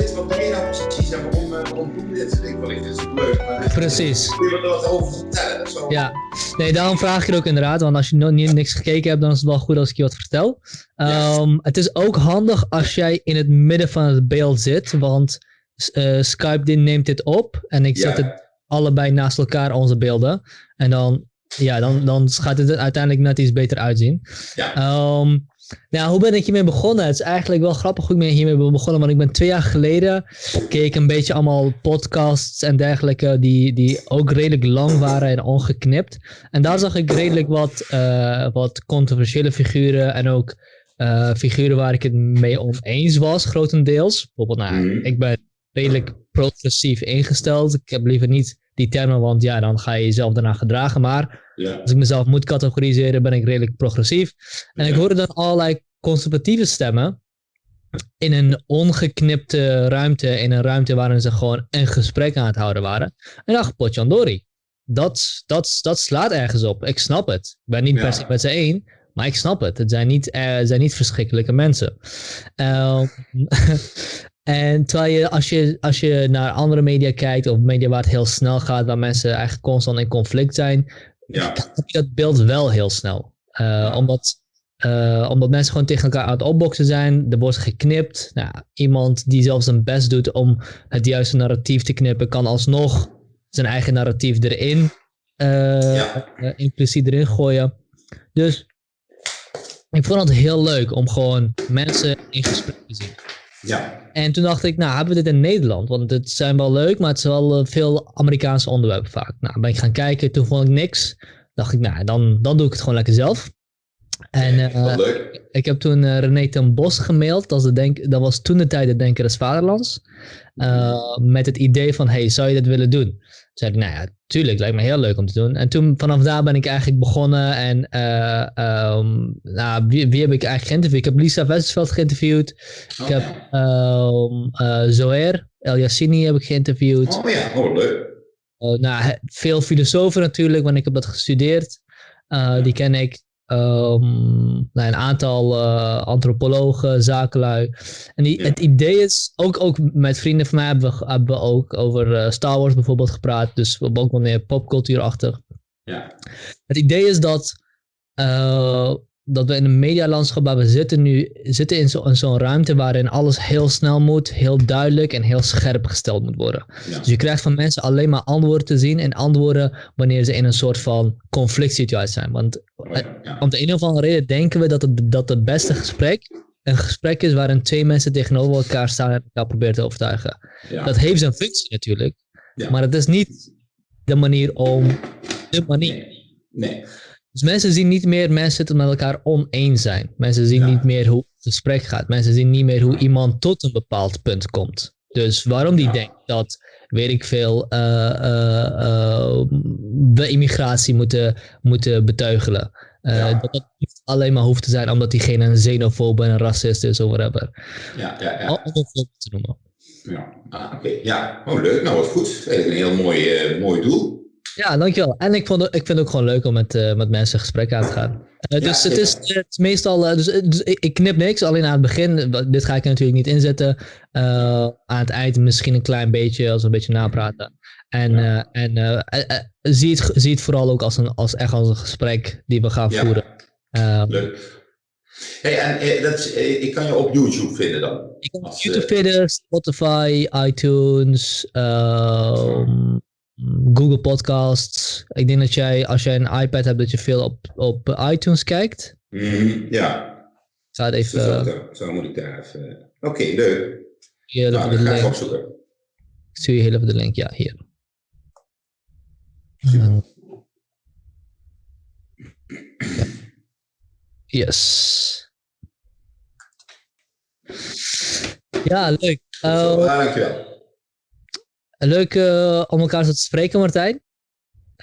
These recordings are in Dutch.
zit. Wat ben je nou precies en waarom, waarom doe je dit? Ik vind het leuk. Maar precies. Kun je er wat over vertellen? Zo. Ja, nee, daarom vraag ik het ook inderdaad. Want als je nog niet niks gekeken hebt, dan is het wel goed als ik je wat vertel. Um, Het is ook handig als jij in het midden van het beeld zit. Want uh, Skype neemt dit op. En ik zet het allebei naast elkaar, onze beelden. En dan, ja, dan, dan gaat het er uiteindelijk net iets beter uitzien. Ja. Um, nou, hoe ben ik hiermee begonnen? Het is eigenlijk wel grappig hoe ik hiermee ben begonnen. Want ik ben twee jaar geleden, keek een beetje allemaal podcasts en dergelijke. Die, die ook redelijk lang waren en ongeknipt. En daar zag ik redelijk wat, uh, wat controversiële figuren. En ook uh, figuren waar ik het mee oneens was, grotendeels. Bijvoorbeeld, nou, mm. ik ben redelijk progressief ingesteld. Ik heb liever niet die termen, want ja, dan ga je jezelf daarna gedragen. Maar ja. als ik mezelf moet categoriseren, ben ik redelijk progressief. En ja. ik hoorde dan allerlei conservatieve stemmen in een ongeknipte ruimte, in een ruimte waarin ze gewoon een gesprek aan het houden waren. En dacht, potjandori, dat, dat, dat slaat ergens op. Ik snap het. Ik ben niet ja. per se met ze één, maar ik snap het. Het zijn niet, uh, zijn niet verschrikkelijke mensen. Uh, En terwijl je als, je, als je naar andere media kijkt, of media waar het heel snel gaat, waar mensen eigenlijk constant in conflict zijn, ja. heb je dat beeld wel heel snel. Uh, ja. omdat, uh, omdat mensen gewoon tegen elkaar aan het opboksen zijn, er wordt geknipt. Nou, iemand die zelfs zijn best doet om het juiste narratief te knippen, kan alsnog zijn eigen narratief erin, uh, ja. impliciet erin gooien. Dus ik vond het heel leuk om gewoon mensen in gesprek te zien. Ja. En toen dacht ik, nou, hebben we dit in Nederland? Want het zijn wel leuk, maar het zijn wel veel Amerikaanse onderwerpen vaak. Nou, ben ik gaan kijken, toen vond ik niks. Dacht ik, nou, dan, dan doe ik het gewoon lekker zelf. En uh, leuk. ik heb toen uh, René ten Bos gemaild. Dat was, de denk, dat was toen de tijd de Denker des Vaderlands. Uh, met het idee van, hey, zou je dit willen doen? Toen zei ik, nou ja, tuurlijk, lijkt me heel leuk om te doen. En toen, vanaf daar ben ik eigenlijk begonnen. En um, nou, wie, wie, heb ik eigenlijk geïnterviewd? Ik heb Lisa Westerveld geïnterviewd. Oh, ik heb um, Zoer El Yassini heb ik geïnterviewd. Oh ja, oh leuk. nou, veel filosofen natuurlijk, want ik heb dat gestudeerd. Ja. Die ken ik. Um, nou, een aantal uh, antropologen, zakenlui. En die, Ja. het idee is, ook, ook met vrienden van mij hebben we, hebben we ook over uh, Star Wars bijvoorbeeld gepraat. Dus we ook wel meer popcultuurachtig. Ja. Het idee is dat, uh, dat we in een medialandschap waar we zitten nu, zitten in zo'n zo ruimte waarin alles heel snel moet, heel duidelijk en heel scherp gesteld moet worden. Ja. Dus je krijgt van mensen alleen maar antwoorden te zien en antwoorden wanneer ze in een soort van conflict situatie zijn. Want Oh, ja. ja. om de een of andere reden denken we dat het, dat het beste gesprek een gesprek is waarin twee mensen tegenover elkaar staan en elkaar proberen te overtuigen. Dat heeft zijn functie natuurlijk, maar het is niet de manier om de manier. Nee. nee. Dus mensen zien niet meer mensen het met elkaar oneens zijn. Mensen zien Ja. niet meer hoe het gesprek gaat. Mensen zien niet meer hoe iemand tot een bepaald punt komt. Dus waarom die Ja. denkt dat, weet ik veel, eh, eh, eh, we immigratie moeten, moeten beteugelen. Ja. Dat dat niet alleen maar hoeft te zijn omdat diegene een xenofoob en een racist is of whatever. Ja, ja, ja. Om te noemen. ja. Ah, oké. Ja, oh leuk. Nou, wat goed. Een heel mooi, mooi doel. Ja, dankjewel. En ik, vond ik vind het ook gewoon leuk om met, eh, met mensen gesprek aan te gaan. Eh, dus het, is, het is meestal, eh, dus, dus ik, ik knip niks, alleen aan het begin. Dit ga ik er natuurlijk niet inzetten. Aan het eind misschien een klein beetje, als we een beetje napraten. En, Ja. en zie, het, zie het vooral ook als, een, als echt als een gesprek die we gaan Ja. voeren. Eh, Leuk. Hey, en dat is, ik kan je op YouTube vinden dan. kan op YouTube vinden, Spotify, iTunes, ehm, Google Podcasts. Ik denk dat jij, als jij een iPad hebt, dat je veel op, op iTunes kijkt. mhm, ja, Ik dus even... eh, zo moet ik daar even... Oké, leuk. Hier Nou, de ga ik link. opzoeken. Ik stuur je heel even de link. Ja, hier. Uh, yes. Ja, leuk. Uh, dankjewel. Leuk uh, om elkaar zo te spreken, Martijn.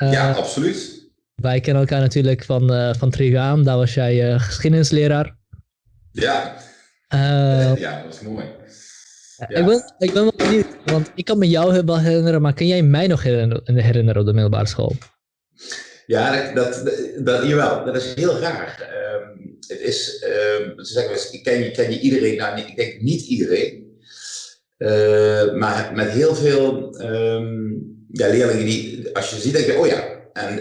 Uh, ja, absoluut. Wij kennen elkaar natuurlijk van, uh, van Trigaam. Daar was jij geschiedenisleraar. Ja. Ja, dat was mooi. Ja. Ik, ben, ik ben wel benieuwd, want ik kan me jou wel herinneren, maar kan jij mij nog herinneren, op de middelbare school? Ja, dat, dat, dat, jawel, dat is heel raar. Um, het is, um, ze zeggen wel eens, ken je, ken je iedereen? Nou, ik denk niet iedereen. Maar met heel veel ehm, ja, leerlingen die, als je ziet, denk je, oh ja, en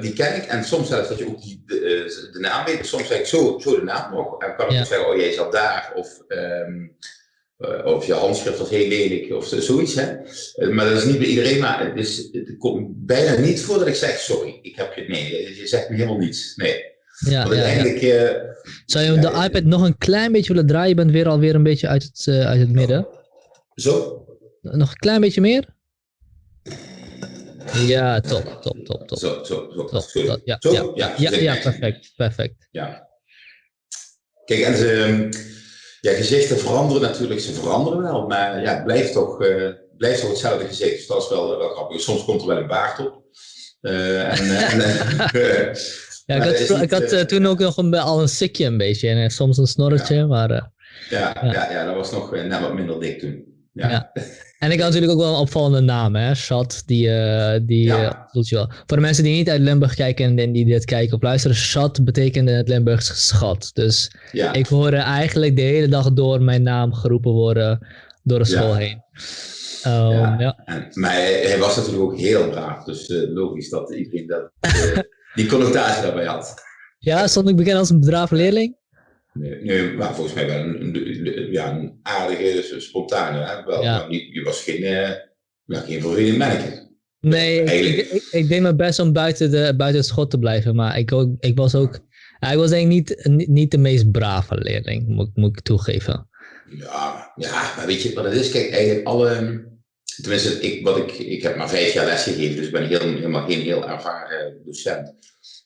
die ken ik. En soms zelfs dat je ook die, de, de naam weet. Soms zeg ik zo, zo de naam nog. En kan ik ja. zeggen, oh jij zat daar. Of um, uh, of je handschrift was heel lelijk of zoiets. Hè? Uh, maar dat is niet bij iedereen, maar het, is, het komt bijna niet voor dat ik zeg sorry, ik heb je, nee, je zegt me helemaal niets. Nee. Ja, Want uiteindelijk... Ja, ja. Zou je de iPad nog een klein beetje willen draaien? Je bent weer alweer een beetje uit het, uit het midden. Zo? Nog een klein beetje meer? Ja, top, top, top, top. Zo, zo, zo. Top, ja, zo? Ja, ja, ja, ja, perfect, perfect. Ja. Kijk, en ze ja, gezichten veranderen natuurlijk, ze veranderen wel, maar ja, het blijft toch, uh, blijft toch hetzelfde gezicht. Dus dat is wel, wel grappig. Soms komt er wel een baard op. Uh, en, en, ja, ik had, niet, ik had toen ook nog een, al een sikje een beetje en soms een snorretje, ja. maar... Ja, ja. Ja, ja, dat was nog net wat minder dik toen. Ja. En ik had natuurlijk ook wel een opvallende naam, hè? Shad, die, uh, die ja. uh, je wel. Voor de mensen die niet uit Limburg kijken en die dit kijken of luisteren, Shad betekende het Limburgs schat. Dus ja. ik hoorde eigenlijk de hele dag door mijn naam geroepen worden door de school heen. Um, ja. En, maar hij was natuurlijk ook heel braaf, dus uh, logisch dat iedereen dat, die connotatie daarbij had. Ja, stond ik bekend als een brave leerling? Nee, nee, maar volgens mij wel een, een, ja, een aardige, spontane. Hè? Wel, ja. nou, niet, je was geen, uh, geen vervelend. Nee, ik, ik, ik, deed mijn best om buiten, de, buiten het schot te blijven, maar ik, ook, ik was ook... Ik was denk ik niet, niet de meest brave leerling, moet, moet ik toegeven. Ja, ja, maar weet je wat het is? Kijk, eigenlijk alle... Tenminste, ik, wat ik, ik heb maar vijf jaar lesgegeven, dus ik ben heel, helemaal geen heel ervaren docent.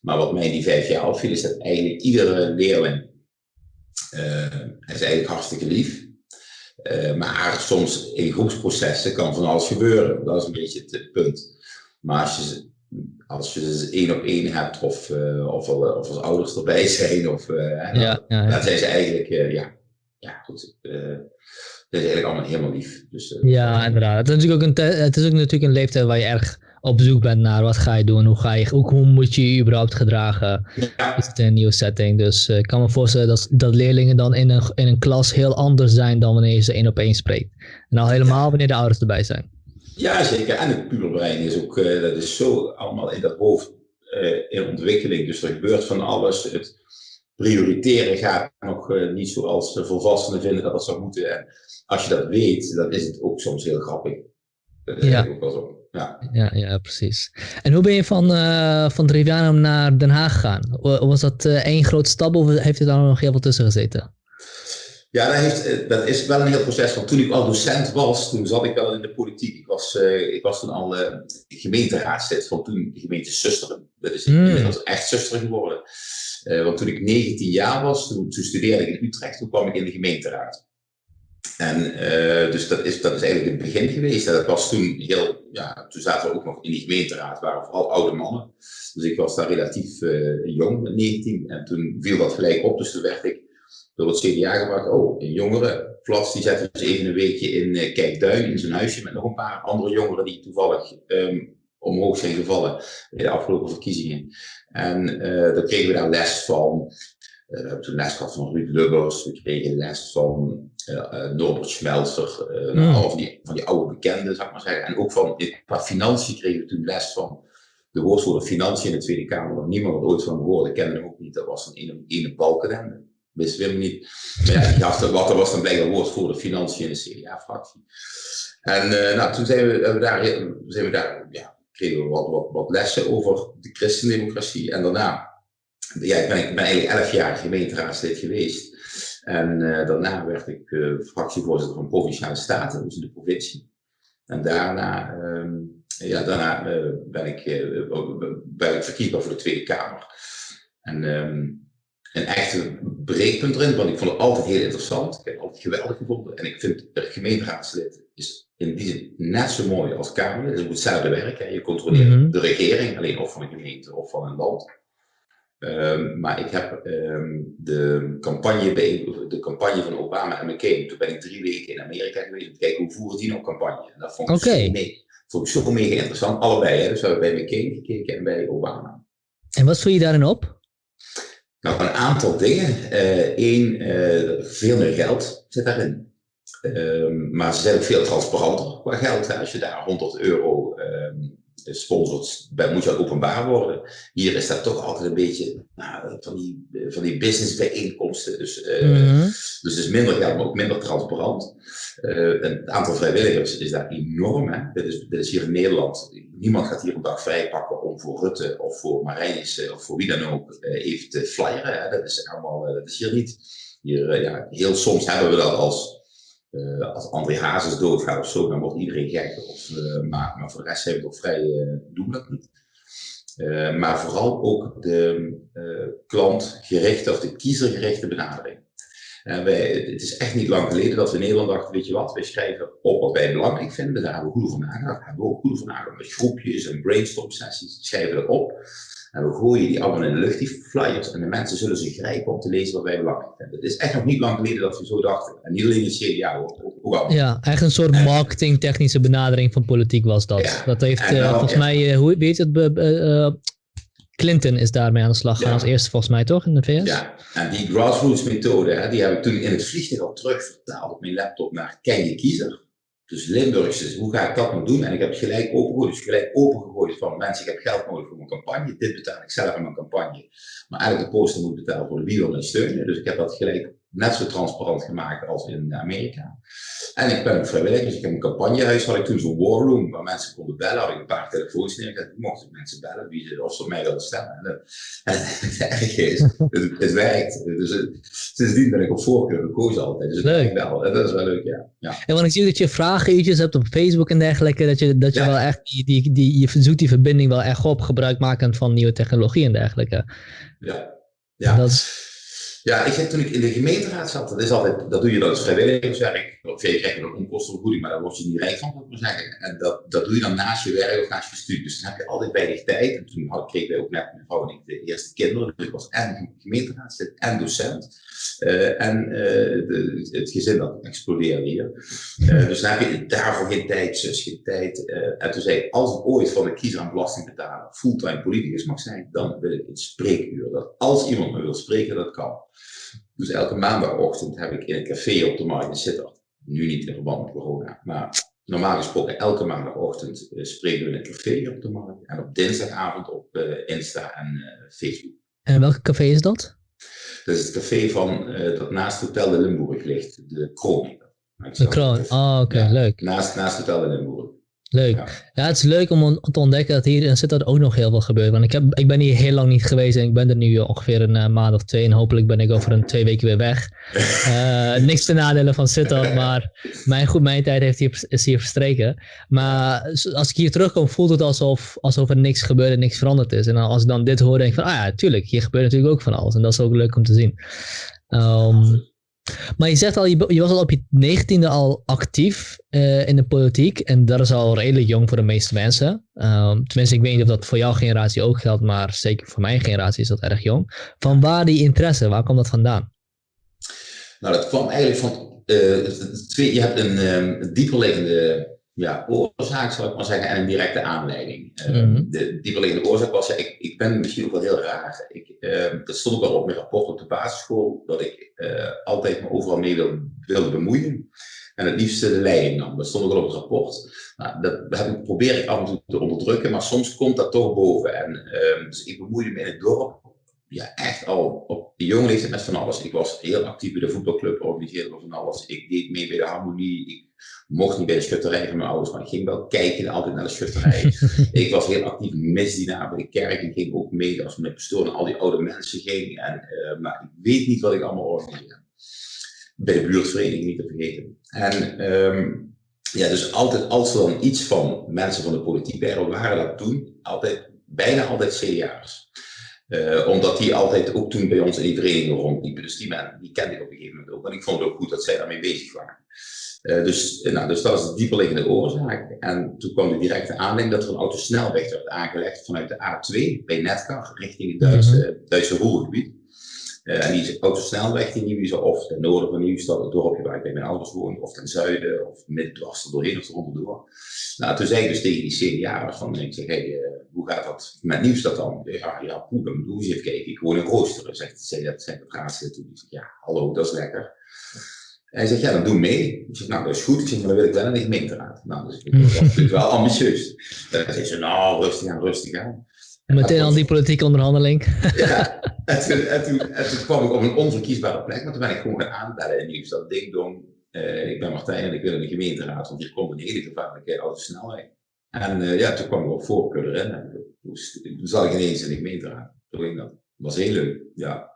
Maar wat mij in die vijf jaar opviel, is dat eigenlijk iedere leerling hij is eigenlijk hartstikke lief. Uh, maar soms in groepsprocessen kan van alles gebeuren. Dat is een beetje het punt. Maar als je, als je ze één op één hebt, of, uh, of, of als ouders erbij zijn, of, ja, ja, ja. dan zijn ze eigenlijk, ja, ja, goed. dat is eigenlijk allemaal helemaal lief. Dus, ja, inderdaad. Het is, natuurlijk ook een het is ook natuurlijk een leeftijd waar je erg op zoek bent naar wat ga je doen, hoe, ga je, hoe, hoe moet je je überhaupt gedragen. Ja. Is het een nieuwe setting? Dus uh, ik kan me voorstellen dat, dat leerlingen dan in een, in een klas heel anders zijn dan wanneer je ze één op één spreekt. En al helemaal wanneer de ouders erbij zijn. Ja, zeker. En het puberbrein is ook, uh, dat is zo allemaal in dat hoofd uh, in ontwikkeling. Dus er gebeurt van alles. Het prioriteren gaat nog niet zoals de volwassenen vinden dat het zou moeten. En als je dat weet, dan is het ook soms heel grappig. Dat is ja. ook wel zo. Ja. Ja, ja, precies. En hoe ben je van, uh, van Trivianum naar Den Haag gegaan? Was dat uh, één grote stap of heeft er dan nog heel veel tussen gezeten? Ja, dat, heeft, dat is wel een heel proces. Want toen ik al docent was, toen zat ik wel in de politiek. Ik was, uh, ik was toen al gemeenteraadslid van toen de gemeente Susteren. Dat is mm. inmiddels echt Susteren geworden. want toen ik 19 jaar was, toen, toen studeerde ik in Utrecht. Toen kwam ik in de gemeenteraad. En uh, dus dat is, dat is eigenlijk het begin geweest. dat was toen heel, ja, toen zaten we ook nog in die gemeenteraad, waren vooral oude mannen. Dus ik was daar relatief uh, jong, 19. En toen viel dat gelijk op, dus toen werd ik door het CDA gebracht. Oh, een jongere Flats, die zetten dus even een weekje in uh, Kijkduin, in zijn huisje, met nog een paar andere jongeren die toevallig um, omhoog zijn gevallen bij de afgelopen verkiezingen. En dan kregen we daar les van. We hebben toen les gehad van Ruud Lubbers, we kregen les van uh, Norbert Schmelzer, uh, mm. van, die, van die oude bekenden, zou ik maar zeggen. En ook van, qua financiën kregen we toen les van de woordvoerder Financiën in de Tweede Kamer, waar niemand ooit van hoorde, kende hem ook niet. Dat was een ene, ene balkenende. Wisten we hem niet. Maar ja, die gast, wat, dat was dan blijkbaar woordvoerder Financiën in de CDA-fractie. En uh, nou, toen zijn we, we daar, zijn we daar ja, kregen we wat, wat, wat lessen over de christendemocratie. En daarna, ja, ik ben, ik ben eigenlijk elf jaar gemeenteraadslid geweest. En uh, daarna werd ik uh, fractievoorzitter van Provinciale Staten, dus in de provincie. En daarna, uh, ja, daarna uh, ben, ik, ben ik verkiesbaar voor de Tweede Kamer. En um, een echte breekpunt erin, want ik vond het altijd heel interessant. Ik heb het altijd geweldig gevonden. En ik vind het gemeenteraadslid is in die zin net zo mooi als Kamerlid. Het is hetzelfde werk. Hè. Je controleert mm -hmm. de regering, alleen of van een gemeente of van een land. Um, maar ik heb um, de, campagne bij, de campagne van Obama en McCain. Toen ben ik drie weken in Amerika geweest om te kijken hoe voeren die nou campagne. En dat vond ik, okay. zo, mee, vond ik zo mega interessant. Allebei, hè? dus we hebben bij McCain gekeken en bij Obama. En wat voel je daarin op? Nou, een aantal dingen. Eén, uh, uh, veel meer geld zit daarin. Ehm, maar ze zijn ook veel transparanter qua geld. Als je daar 100 euro um, sponsort, moet je openbaar worden. Hier is dat toch altijd een beetje nou, van, die, van die businessbijeenkomsten. Dus, uh, mm dus het is minder geld, maar ook minder transparant. Uh, het aantal vrijwilligers is daar enorm. Hè? Dit, is, dit is hier in Nederland. Niemand gaat hier een dag vrijpakken om voor Rutte of voor Marijnis of voor wie dan ook uh, even te flyeren. Hè? Dat is allemaal, dat is hier niet. Hier, ja, heel soms hebben we dat als uh, als André Hazes doodgaat of zo, dan wordt iedereen gek. Of, uh, maar, maar voor de rest zijn we toch vrij, uh, doen dat niet. maar vooral ook de klantgerichte of de kiezergerichte benadering. Wij, het is echt niet lang geleden dat we in Nederland dachten, weet je wat, wij schrijven op wat wij belangrijk vinden. Daar hebben we goed over nagedacht. Daar hebben we ook goed over nagedacht met groepjes en brainstorm sessies. Schrijven we op. En we gooien die allemaal in de lucht, die flyers. En de mensen zullen ze grijpen om te lezen wat wij belangrijk vinden. Het is echt nog niet lang geleden dat we zo dachten. En niet alleen in CDA, ook, ook al. Ja, echt een soort marketingtechnische benadering van politiek was dat. Ja, dat heeft uh, volgens ja. mij, uh, hoe weet het, uh, Clinton is daarmee aan de slag gegaan als eerste volgens mij toch in de VS? Ja, en die grassroots methode, hè, die heb ik toen in het vliegtuig al terugvertaald op mijn laptop naar Ken je kiezer. Dus Limburgse, hoe ga ik dat nou doen? En ik heb het gelijk opengegooid. Dus gelijk opengegooid van mensen, ik heb geld nodig voor mijn campagne. Dit betaal ik zelf aan mijn campagne. Maar eigenlijk de poster moet betalen voor de wie wil steunen. Dus ik heb dat gelijk net zo transparant gemaakt als in Amerika. En ik ben ook vrijwillig, dus ik heb een campagnehuis, had ik toen zo'n war room waar mensen konden bellen, had ik een paar telefoons neergezet, mochten mensen bellen wie ze, of ze mij wilden stemmen. En, en het erge is, het, het, werkt. Dus het, sindsdien ben ik op voorkeur gekozen altijd. Dus leuk. Wel, dat is wel leuk, ja. ja. En want ik zie dat je vragenuurtjes hebt op Facebook en dergelijke, dat je, dat je wel echt, die, die, die, je zoekt die verbinding wel echt op, gebruikmakend van nieuwe technologie en dergelijke. Ja, ja. Dat is, ja, ik heb toen ik in de gemeenteraad zat, dat is altijd, dat doe je dan als vrijwilligerswerk. Of je krijgt een onkostenvergoeding, maar daar word je niet rijk van, moet ik maar zeggen. En dat, dat doe je dan naast je werk of naast je studie. Dus dan heb je altijd weinig tijd. En toen kreeg wij ook net mijn vrouw en ik de eerste kinderen. Dus ik was en gemeenteraadslid en docent. Uh, en de, het gezin dat explodeerde hier. Uh, dus dan heb je daarvoor geen tijd, zus, geen tijd. en toen zei ik, als ik ooit van de kiezer aan belasting betalen fulltime politicus mag zijn, dan wil ik een spreekuur. Dat als iemand me wil spreken, dat kan. Dus elke maandagochtend heb ik in een café op de markt in Sittard. Nu niet in verband met corona, maar normaal gesproken elke maandagochtend uh, spreken we in een café op de markt. En op dinsdagavond op uh, Insta en uh, Facebook. En welk café is dat? Dat is het café van, dat naast Hotel de Limburg ligt, de Kroon. De Kroon, oh oké, okay, ja, leuk. Naast, naast Hotel de Limburg. Leuk. Ja. het is leuk om te ontdekken dat hier in Sittard ook nog heel veel gebeurt. Want ik, heb, ik ben hier heel lang niet geweest en ik ben er nu ongeveer een uh, maand of twee. En hopelijk ben ik over een twee weken weer weg. Uh, niks te nadelen van Sittard, maar mijn, goed, mijn tijd heeft hier, is hier verstreken. Maar als ik hier terugkom, voelt het alsof, alsof er niks gebeurt en niks veranderd is. En als ik dan dit hoor, denk ik van, ah ja, tuurlijk, hier gebeurt natuurlijk ook van alles. En dat is ook leuk om te zien. Um, maar je zegt al, je, was al op je negentiende al actief uh, in de politiek. En dat is al redelijk jong voor de meeste mensen. Um, tenminste, ik weet niet of dat voor jouw generatie ook geldt, maar zeker voor mijn generatie is dat erg jong. Van waar die interesse, waar komt dat vandaan? Nou, dat kwam eigenlijk van uh, twee, je hebt een um, dieperliggende ja, oorzaak, zal ik maar zeggen, en een directe aanleiding. Mm -hmm. De dieperliggende oorzaak was, ja, ik, ik ben misschien ook wel heel raar. Ik, uh, dat stond ook al op mijn rapport op de basisschool, dat ik uh, altijd me overal mee wilde, wilde bemoeien. En het liefst de leiding nam. Dat stond ook al op het rapport. Nou, dat heb ik, probeer ik af en toe te onderdrukken, maar soms komt dat toch boven. En, ehm, dus ik bemoeide me in het dorp ja, echt al op de jonge leeftijd met van alles. Ik was heel actief bij de voetbalclub, organiseerde van alles. Ik deed mee bij de harmonie. Ik mocht niet bij de schutterij van mijn ouders, maar ik ging wel kijken altijd naar de schutterij. ik was heel actief misdienaar bij de kerk en ging ook mee als met pastoor naar al die oude mensen ging. En, uh, maar ik weet niet wat ik allemaal organiseerde. Bij de buurtvereniging niet te vergeten. En um, ja, dus altijd als er dan iets van mensen van de politiek bij waren dat toen altijd, bijna altijd CDA'ers. Uh, omdat die altijd ook toen bij ons in die vereniging rondliepen. Dus die, man, die kende ik op een gegeven moment ook. En ik vond het ook goed dat zij daarmee bezig waren. Uh, dus, nou, dus dat was de dieperliggende oorzaak. En toen kwam de directe aanleiding dat er een autosnelweg werd aangelegd vanuit de A2 bij Netkar richting het Duitse, mm -hmm. Duitse Ruhrgebied. Uh, en die autosnelweg in Nieuwstad, of ten noorden van Nieuwstad, het dorpje waar ik bij mijn ouders woon, of ten zuiden, of midden doorheen of eronder Nou, toen zei ik dus tegen die CDA'ers van, ik zeg, hey, uh, hoe gaat dat met Nieuwstad dan? Ja, ja, poeh, dan moet je even kijken. Ik woon in Roosteren, zegt, dat, zei dat raadslid toen. Ik zeg, ja, hallo, dat is lekker. En hij zegt, ja, dan doe mee. Ik zeg, nou, dat is goed. Ik zeg, maar dan wil ik wel in de gemeenteraad. Nou, dus ik was natuurlijk wel ambitieus. Dan zei ze, nou, rustig aan, rustig aan. Meteen al die politieke onderhandeling. Ja, en toen, en, toen, en toen kwam ik op een onverkiesbare plek, maar toen ben ik gewoon gaan aanbellen in Nieuwstad. Ding dong, uh, ik ben Martijn en ik wil in de gemeenteraad, want hier komt een hele gevaarlijke autosnelheid. En uh, ja, toen kwam ik op voorkeur erin en toen, toen zat ik ineens in de gemeenteraad. Toen ging dat. Dat was heel leuk, ja.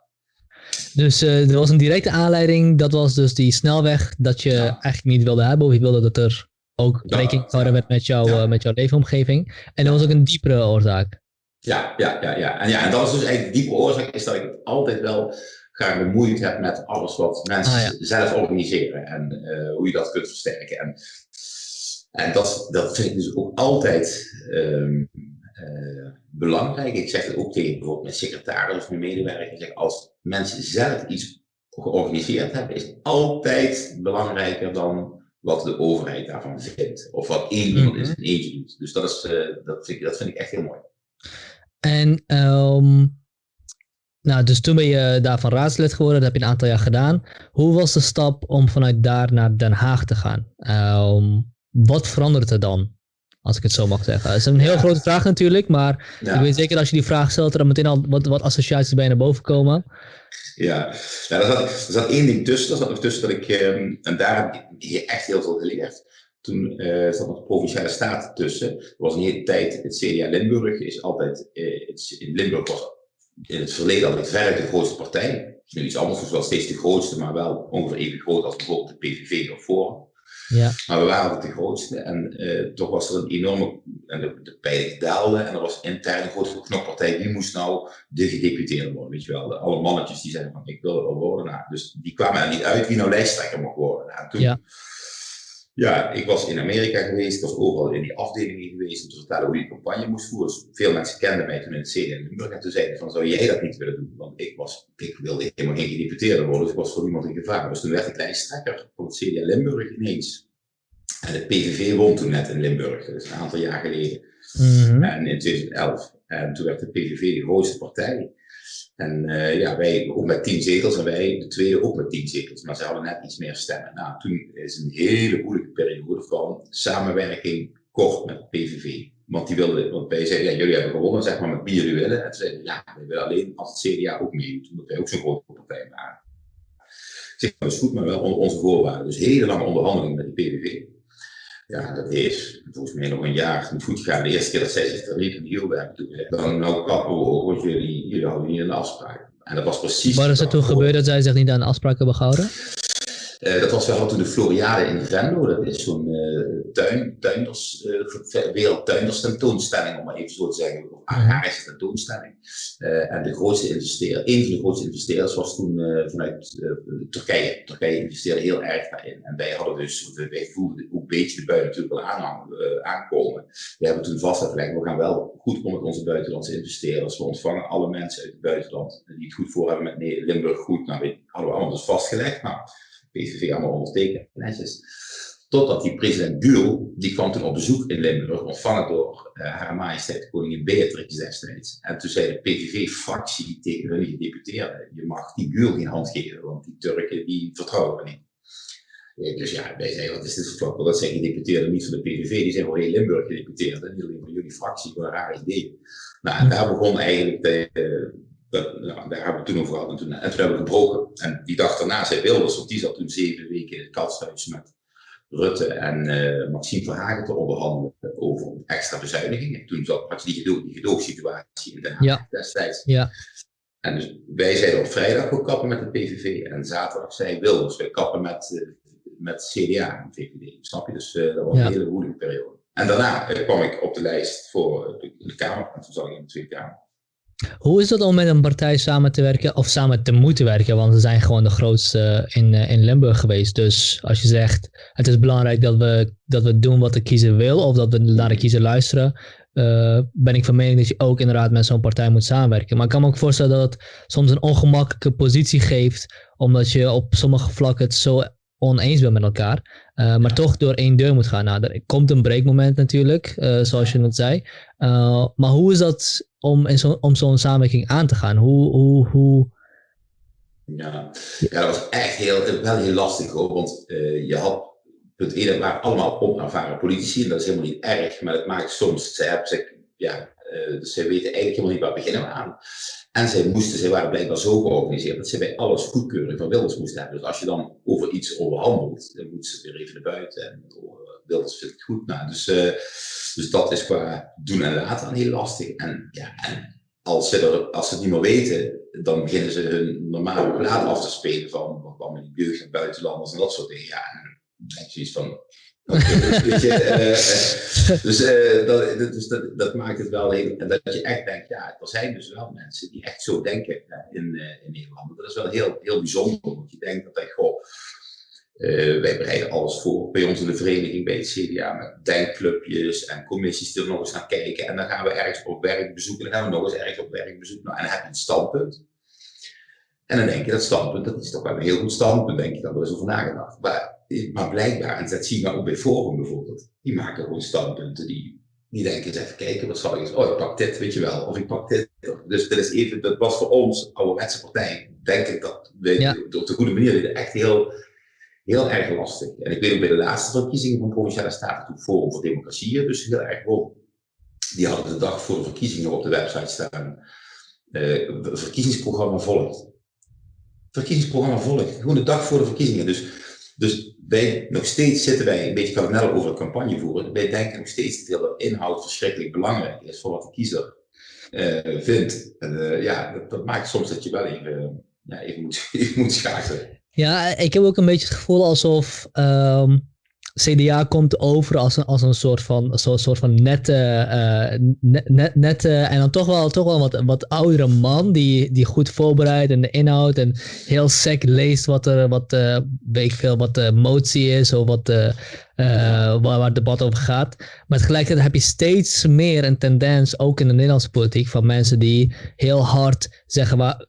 Dus uh, er was een directe aanleiding, dat was dus die snelweg dat je ja. eigenlijk niet wilde hebben, of je wilde dat er ook rekening gehouden werd met, jou, ja. met jouw leefomgeving. En er was ook een diepere oorzaak. Ja, ja, ja, ja. En, ja, en dat is dus eigenlijk de diepe oorzaak, is dat ik het altijd wel graag bemoeid heb met alles wat mensen ah, ja. zelf organiseren en uh, hoe je dat kunt versterken. En, en dat, dat vind ik dus ook altijd um, uh, belangrijk. Ik zeg het ook tegen bijvoorbeeld mijn secretaris of mijn medewerker. Ik zeg, als mensen zelf iets georganiseerd hebben, is altijd belangrijker dan wat de overheid daarvan vindt. Of wat één iemand -hmm. in zijn eentje doet. Dus dat, is, uh, dat, vind ik, dat vind ik echt heel mooi. En um, nou, dus toen ben je daarvan raadslid geworden, dat heb je een aantal jaar gedaan. Hoe was de stap om vanuit daar naar Den Haag te gaan? Um, wat verandert er dan? Als ik het zo mag zeggen. Dat is een heel ja. grote vraag natuurlijk, maar ja. ik weet zeker als je die vraag stelt, er dan meteen al wat, wat associaties bij naar boven komen. Ja, nou, er, zat, er zat één ding tussen. Er zat nog tussen dat ik, um, en daar heb ik echt heel veel geleerd. Toen uh, zat nog de provinciale staten tussen. Er was een hele tijd, het CDA Limburg is altijd, uh, het, in Limburg was in het verleden altijd verre de grootste partij. Het is nu iets anders, wel steeds de grootste, maar wel ongeveer even groot als bijvoorbeeld de PVV of Forum. Ja. Maar we waren de grootste en uh, toch was er een enorme, en de, de pijlen daalden en er was intern een grote knokpartij. Wie moest nou de gedeputeerde worden, weet je wel. De, alle mannetjes die zeiden van ik wil het wel worden. Nou, dus die kwamen er niet uit wie nou lijsttrekker mocht worden. Nou, toen, ja. Ja, ik was in Amerika geweest, ik was overal in die afdelingen geweest om te vertellen hoe je campagne moest voeren. Dus veel mensen kenden mij toen in het CDA in Limburg en toen zeiden van, zou jij dat niet willen doen? Want ik, was, ik wilde helemaal geen gedeputeerde worden, dus ik was voor niemand in gevaar. Dus toen werd ik lijsttrekker van het CDA Limburg ineens. En de PVV won toen net in Limburg, dat is een aantal jaar geleden. Mm -hmm. En in 2011. En toen werd de PVV de grootste partij. En uh, ja, wij ook met tien zetels en wij de tweede ook met tien zetels. Maar ze hadden net iets meer stemmen. Nou, toen is een hele moeilijke periode van samenwerking kort met PVV. Want die wilden, want wij zeiden, ja, jullie hebben gewonnen, zeg maar, met wie jullie willen. En toen zeiden ja, wij willen alleen als het CDA ook meedoet, omdat wij ook zo'n grote partij waren. Zeg, dat is goed, maar wel onder onze voorwaarden. Dus hele lange onderhandelingen met de PVV. Ja, dat is volgens mij nog een jaar niet goed gegaan. De eerste keer dat zij zich er niet in hielden, hebben toen dan nou kappen we want jullie, jullie houden niet aan de afspraak. En dat was precies... Wat is er toen gebeurd dat zij zich niet aan de afspraken hebben gehouden? Uh, dat was wel toen de Floriade in Venlo, dat is zo'n uh, tuin, tuinders, uh, wereldtuinders tentoonstelling, om maar even zo te zeggen, of agrarische tentoonstelling. en de grootste investeerder, een van de grootste investeerders was toen vanuit Turkije. Turkije investeerde heel erg daarin. En wij hadden dus, wij voelden ook een beetje de bui natuurlijk wel aan, aankomen. We hebben toen vastgelegd, we gaan wel goed om met onze buitenlandse investeerders. We ontvangen alle mensen uit het buitenland die het goed voor hebben met Limburg goed. Nou, we hadden we allemaal dus vastgelegd. Nou, PVV allemaal ondertekend, netjes. Totdat die president Gül, die kwam toen op bezoek in Limburg, ontvangen door uh, haar majesteit koningin Beatrix destijds. En toen zei de PVV-fractie tegen hun gedeputeerden, je mag die Gül geen hand geven, want die Turken die vertrouwen we niet. Dus ja, wij zeiden, wat is dit voor Dat zijn gedeputeerden niet van de PVV, die zijn voor heel Limburg gedeputeerd. Niet alleen van jullie fractie, voor een raar idee. Nou, en daar begon eigenlijk dat, nou, daar hebben we toen over gehad. En toen, en toen hebben we gebroken. En die dag daarna zei Wilders, want die zat toen zeven weken in het katshuis met Rutte en uh, Maxime Verhagen te onderhandelen over extra bezuinigingen. Toen zat, had je die, gedoog, die gedoogsituatie in Den Haag ja. destijds. Ja. En dus wij zeiden op vrijdag, we kappen met de PVV. En zaterdag zei Wilders, we kappen met, uh, met CDA en VVD. Snap je? Dus uh, dat was ja. een hele moeilijke periode. En daarna kwam ik op de lijst voor de, de Kamer. En toen zat ik in de Tweede Kamer. Hoe is het om met een partij samen te werken of samen te moeten werken? Want ze zijn gewoon de grootste in, in Limburg geweest. Dus als je zegt het is belangrijk dat we, dat we doen wat de kiezer wil of dat we naar de kiezer luisteren, uh, ben ik van mening dat je ook inderdaad met zo'n partij moet samenwerken. Maar ik kan me ook voorstellen dat het soms een ongemakkelijke positie geeft, omdat je op sommige vlakken het zo oneens bent met elkaar, uh, maar toch door één deur moet gaan. Nou, er komt een breekmoment natuurlijk, zoals je net zei. Maar hoe is dat om, zo, om zo'n samenwerking aan te gaan? Hoe, hoe, hoe, Ja. ja, dat was echt heel, wel heel lastig hoor. Want uh, je had, punt 1, het waren allemaal onervaren politici. En dat is helemaal niet erg, maar het maakt soms, ze hebben zich, ja, uh, weten eigenlijk helemaal niet waar beginnen we aan. En zij moesten, zij waren blijkbaar zo georganiseerd dat ze bij alles goedkeuring van Wilders moesten hebben. Dus als je dan over iets onderhandelt, dan moeten ze weer even naar buiten. En vindt het goed. Nou, dus, uh, dus dat is qua doen en laten heel lastig. En, ja, en als ze, er, als ze het niet meer weten, dan beginnen ze hun normale plaat af te spelen van wat allemaal die jeugd en buitenlanders en dat soort dingen. Ja, en dan je van. dus uh, dus, uh, dat, dus dat, dat, maakt het wel heel. En dat je echt denkt, ja, er zijn dus wel mensen die echt zo denken in, in Nederland. Dat is wel heel, heel bijzonder, want je denkt dat, goh, uh, wij bereiden alles voor bij ons in de vereniging bij het CDA met denkclubjes en commissies die er nog eens naar kijken. En dan gaan we ergens op werkbezoek en dan gaan we nog eens ergens op werkbezoek. Nou, en dan heb je een standpunt. En dan denk je dat standpunt, dat is toch wel een heel goed standpunt, denk je, dat er eens over nagedacht. Maar, maar blijkbaar, en dat zien we ook bij Forum bijvoorbeeld, die maken gewoon standpunten die, die denken eens even kijken, wat zal ik eens, oh ik pak dit, weet je wel, of ik pak dit. Dus dat is even, dat was voor ons, ouderwetse partij, denk ik dat we ja. op de goede manier echt heel heel erg lastig. En ik weet ook bij de laatste verkiezingen van Provinciale Staten, toen Forum voor Democratie, dus heel erg hoog. Die hadden de dag voor de verkiezingen op de website staan. Uh, verkiezingsprogramma volgt. Verkiezingsprogramma volgt. Gewoon de dag voor de verkiezingen. Dus, dus wij, nog steeds zitten wij een beetje kardineel over het campagne voeren. Wij denken nog steeds dat de inhoud verschrikkelijk belangrijk is voor wat de kiezer uh, vindt. En, uh, ja, dat, dat, maakt soms dat je wel even, ja, even, moet, even moet schakelen. Ja, ik heb ook een beetje het gevoel alsof ehm, CDA komt over als een, als een soort van, zo, soort van nette, uh, net, nette en dan toch wel, toch wel wat, wat oudere man die, die goed voorbereidt en de inhoud en heel sec leest wat er, wat, uh, weet ik veel, wat de motie is of wat uh, waar, waar het debat over gaat. Maar tegelijkertijd heb je steeds meer een tendens, ook in de Nederlandse politiek, van mensen die heel hard zeggen waar,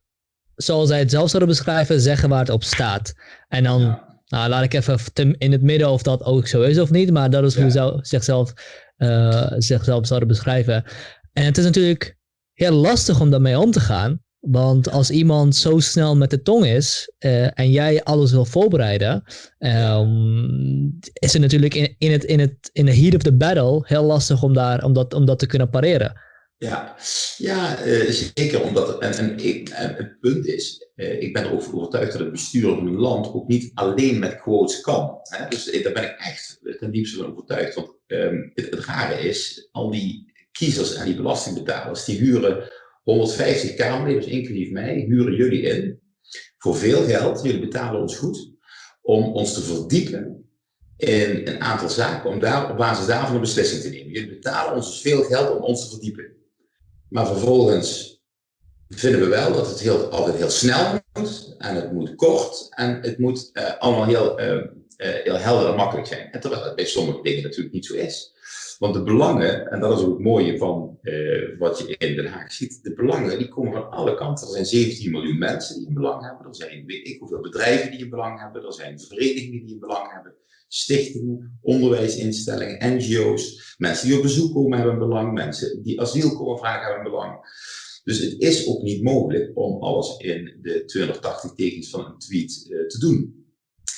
zoals zij het zelf zouden beschrijven, zeggen waar het op staat. En dan, nou, laat ik even in het midden of dat ook zo is of niet, maar dat is hoe ze zichzelf, uh, zichzelf zouden beschrijven. En het is natuurlijk heel lastig om daarmee om te gaan. Want als iemand zo snel met de tong is uh, en jij alles wil voorbereiden, um, is het natuurlijk in, in, het, in, het, in de heat of the battle heel lastig om, daar, om, dat, om dat te kunnen pareren. Ja, ja uh, zeker. Omdat, en, en, het punt is, uh, ik ben er ook overtuigd dat het bestuur van een land ook niet alleen met quotes kan. Hè? Dus uh, daar ben ik echt ten diepste van overtuigd. Want het, het, rare is, al die kiezers en die belastingbetalers, die huren 150 kamerleden, dus inclusief mij, huren jullie in voor veel geld. Jullie betalen ons goed om ons te verdiepen in een aantal zaken, om daar op basis daarvan een beslissing te nemen. Jullie betalen ons dus veel geld om ons te verdiepen. Maar vervolgens vinden we wel dat het heel, altijd heel snel moet. En het moet kort. En het moet uh, allemaal heel, uh, uh, heel helder en makkelijk zijn. En terwijl het bij sommige dingen natuurlijk niet zo is. Want de belangen, en dat is ook het mooie van wat je in Den Haag ziet. De belangen die komen van alle kanten. Er zijn 17 miljoen mensen die een belang hebben. Er zijn weet ik hoeveel bedrijven die een belang hebben. Er zijn verenigingen die een belang hebben stichtingen, onderwijsinstellingen, NGO's, mensen die op bezoek komen hebben een belang, mensen die asiel komen vragen hebben een belang. Dus het is ook niet mogelijk om alles in de 280 tekens van een tweet uh, te doen.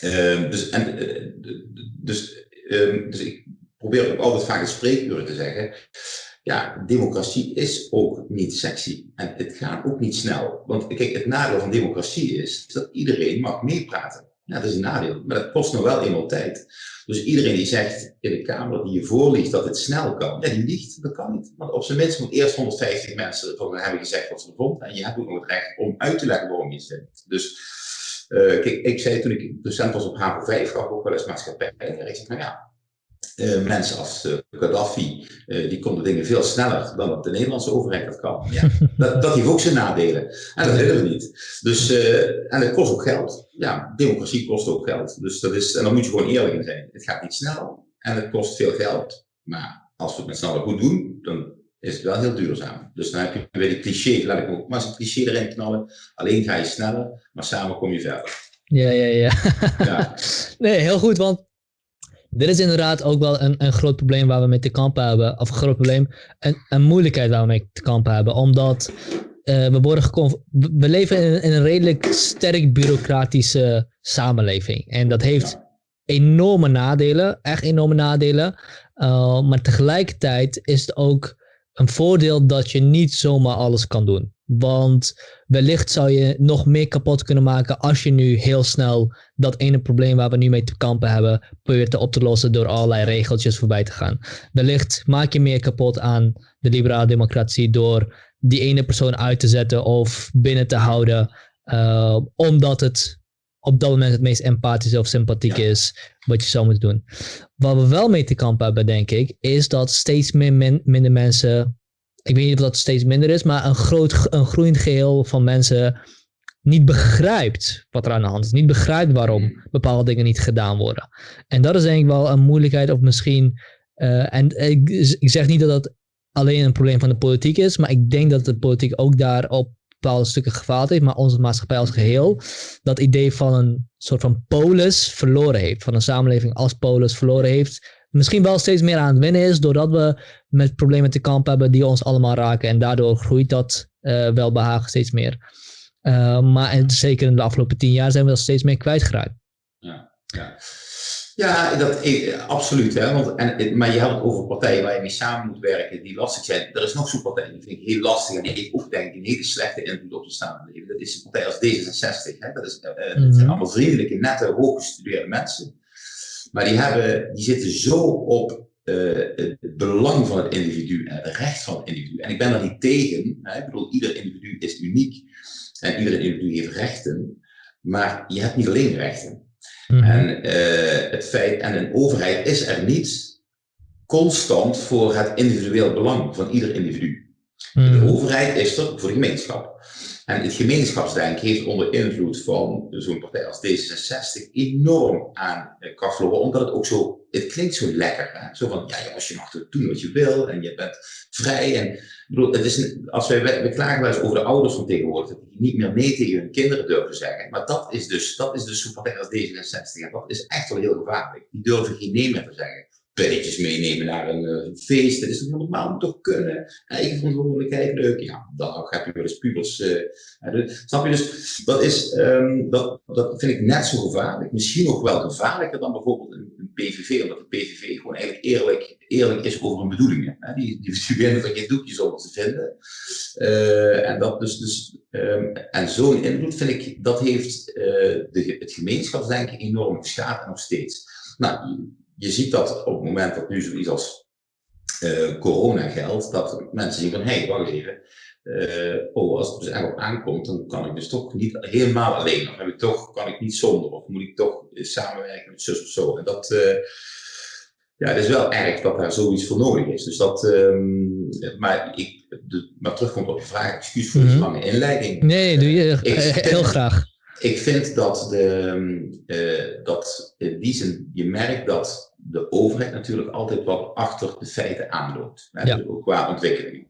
Uh, dus, en, uh, dus, ehm, dus ik probeer ook altijd vaak in spreekuren te zeggen. Ja, democratie is ook niet sexy. En het gaat ook niet snel. Want kijk, het nadeel van democratie is dat iedereen mag meepraten. Ja, dat is een nadeel, maar dat kost nog wel eenmaal tijd. Dus iedereen die zegt in de Kamer die je voorliegt dat het snel kan, ja, die liegt. Dat kan niet. Want op zijn minst moet eerst 150 mensen van hebben gezegd wat ze vonden. En je hebt ook nog het recht om uit te leggen waarom je vindt. Dus kijk, ik zei toen ik docent was op HAVO 5, gaf ook wel eens maatschappij. En ik zeg, nou ja, uh, mensen als uh, Gaddafi, uh, die konden dingen veel sneller dan de Nederlandse overheid dat kan. Ja, dat, dat heeft ook zijn nadelen. En dat willen we niet. Dus, en het kost ook geld. Ja, democratie kost ook geld. Dus dat is, en dan moet je gewoon eerlijk in zijn. Het gaat niet snel en het kost veel geld. Maar als we het met z'n allen goed doen, dan is het wel heel duurzaam. Dus dan heb je weer die cliché, laat ik ook maar eens een cliché erin knallen. Alleen ga je sneller, maar samen kom je verder. Ja, ja, ja. ja. Nee, heel goed, want dit is inderdaad ook wel een, een groot probleem waar we mee te kampen hebben. Of een groot probleem, een, een moeilijkheid waar we mee te kampen hebben. Omdat uh, we, worden we leven in, in, een redelijk sterk bureaucratische samenleving. En dat heeft enorme nadelen, echt enorme nadelen. Uh, maar tegelijkertijd is het ook een voordeel dat je niet zomaar alles kan doen. Want wellicht zou je nog meer kapot kunnen maken als je nu heel snel dat ene probleem waar we nu mee te kampen hebben, probeert op te lossen door allerlei regeltjes voorbij te gaan. Wellicht maak je meer kapot aan de liberale democratie door die ene persoon uit te zetten of binnen te houden, uh, omdat het op dat moment het meest empathisch of sympathiek is wat je zou moeten doen. Wat we wel mee te kampen hebben, denk ik, is dat steeds meer minder mensen ik weet niet of dat steeds minder is, maar een, groot, een groeiend geheel van mensen niet begrijpt wat er aan de hand is. Niet begrijpt waarom bepaalde dingen niet gedaan worden. En dat is denk ik wel een moeilijkheid of misschien... Uh, en ik, ik, zeg niet dat dat alleen een probleem van de politiek is, maar ik denk dat de politiek ook daar op bepaalde stukken gefaald heeft, maar onze maatschappij als geheel dat idee van een soort van polis verloren heeft. Van een samenleving als polis verloren heeft misschien wel steeds meer aan het winnen is, doordat we met problemen te kampen hebben die ons allemaal raken. En daardoor groeit dat uh, welbehagen steeds meer. Uh, maar zeker in de afgelopen tien jaar zijn we dat steeds meer kwijtgeraakt. Ja, ja. ja dat, absoluut. Hè? Want, en, maar je had het over partijen waar je mee samen moet werken die lastig zijn. Er is nog zo'n partij, die vind ik heel lastig en die heeft ook denk ik een hele slechte invloed op de samenleving. Dat is een partij als D66. Hè? Dat, is, uh, mm -hmm. dat zijn allemaal vriendelijke, nette, hooggestudeerde mensen. Maar die, hebben, die zitten zo op uh, het belang van het individu en het recht van het individu. En ik ben daar niet tegen. Hè? Ik bedoel, ieder individu is uniek en ieder individu heeft rechten. Maar je hebt niet alleen rechten. Mm -hmm. En uh, het feit, en een overheid is er niet constant voor het individueel belang van ieder individu. Mm -hmm. De mhm. overheid is er voor de gemeenschap. En het gemeenschapsdenken heeft onder invloed van zo'n partij als D66 enorm aan kracht verloren, omdat het ook zo, het klinkt zo lekker. Hè? Zo van, ja jongens, je mag doen wat je wil en je bent vrij. En, ik bedoel, het is, als wij, we klagen wel eens over de ouders van tegenwoordig, dat die niet meer nee tegen hun kinderen durven zeggen. Maar dat is dus, dat is dus partij als D66 en dat is echt wel heel gevaarlijk. Die durven geen nee meer te zeggen pilletjes meenemen naar een uh, feest. Dat is toch normaal, moet toch kunnen. Eigen verantwoordelijkheid, leuk. Ja, dan heb je wel eens pubers. Uh, snap je? Dus dat, is, um, dat, dat vind ik net zo gevaarlijk. Misschien nog wel gevaarlijker dan bijvoorbeeld een, PVV. Omdat de PVV gewoon eigenlijk eerlijk, eerlijk is over hun bedoelingen. Hè? Die, die er geen doekjes over te vinden. Uh, en dat dus, dus um, en zo'n invloed vind ik, dat heeft de, het gemeenschapsdenken enorm geschaad en nog steeds. Nou, je ziet dat op het moment dat nu zoiets als uh, corona geldt, dat mensen zien van, hé, hey, wacht even, uh, oh, als het dus echt op aankomt, dan kan ik dus toch niet helemaal alleen, of heb ik toch, kan ik niet zonder, of moet ik toch samenwerken met zus of zo. En dat, uh, ja, het is wel erg dat daar zoiets voor nodig is. Dus dat, um, maar, ik, de, maar terugkomt op je vraag, excuus voor mm -hmm. lange inleiding. Nee, doe je heel graag. Ik vind dat, de, uh, dat in die zin, je merkt dat de overheid natuurlijk altijd wat achter de feiten aanloopt. Hè, ja. ook qua ontwikkeling.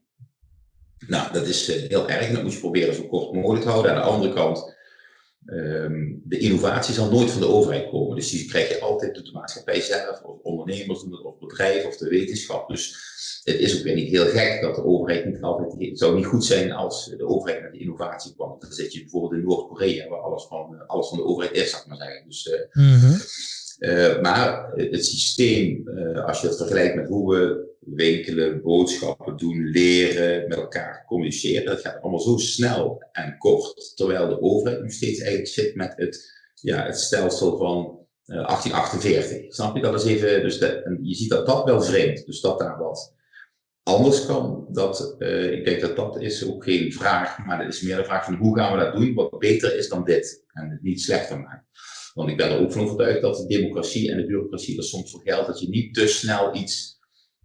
Nou, dat is uh, heel erg. Dat moet je proberen zo kort mogelijk te houden. Aan de andere kant, um, de innovatie zal nooit van de overheid komen. Dus die krijg je altijd door de maatschappij zelf, of ondernemers, of bedrijven, of de wetenschap. Dus het is ook weer niet heel gek dat de overheid niet altijd. Het zou niet goed zijn als de overheid met de innovatie kwam. Dan zit je bijvoorbeeld in Noord-Korea, waar alles van, alles van de overheid is, zou ik maar zeggen. Dus, uh, mm -hmm. Uh, maar het systeem, uh, als je het vergelijkt met hoe we winkelen, boodschappen doen, leren, met elkaar communiceren, dat gaat allemaal zo snel en kort. Terwijl de overheid nu steeds eigenlijk zit met het, ja, het stelsel van 1848. Snap je? Dat is even, dus de, je ziet dat dat wel vreemd. Dus dat daar wat anders kan. Dat, ik denk dat dat is ook geen vraag, maar het is meer een vraag van hoe gaan we dat doen wat beter is dan dit en het niet slechter maken. Want ik ben er ook van overtuigd dat de democratie en de bureaucratie er soms voor geldt dat je niet te snel iets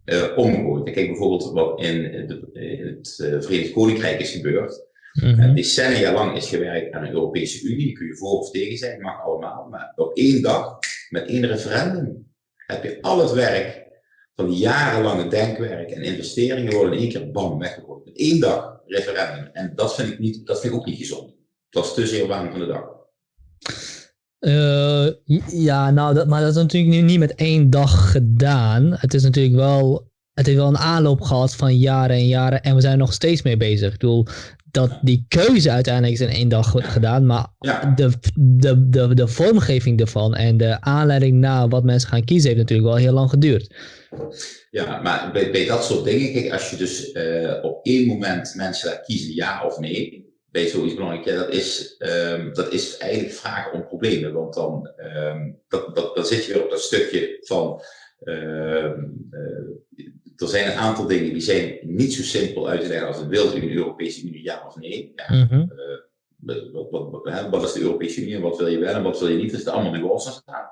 uh, omgooit. Kijk bijvoorbeeld wat in, de, in het uh, Verenigd Koninkrijk is gebeurd. Mm -hmm. decennia lang is gewerkt aan een Europese Unie, kun je voor of tegen zijn, mag allemaal. Maar op één dag, met één referendum, heb je al het werk van jarenlange denkwerk en investeringen worden in één keer bam weggegooid. Met één dag referendum. En dat vind ik, niet, dat vind ik ook niet gezond. Dat is te zeer waan van de dag. Uh, ja, nou, dat, maar dat is natuurlijk nu niet met één dag gedaan. Het is natuurlijk wel, het heeft wel een aanloop gehad van jaren en jaren en we zijn er nog steeds mee bezig. Ik bedoel, dat die keuze uiteindelijk is in één dag wordt gedaan, maar de, de, de, de vormgeving ervan en de aanleiding naar wat mensen gaan kiezen heeft natuurlijk wel heel lang geduurd. Ja, maar bij, bij dat soort dingen, kijk, als je dus uh, op één moment mensen laat kiezen ja of nee, bij zoiets belangrijk, ja, dat, is, um, dat is eigenlijk vragen om problemen. Want dan, um, dat, dat, dan zit je weer op dat stukje van. Uh, er zijn een aantal dingen die zijn niet zo simpel uit te leggen als het wil in de Europese Unie, ja of nee. Ja, mm -hmm. wat, wat, wat, wat, is de Europese Unie en wat wil je wel en wat wil je niet? Dat is allemaal nuances staan.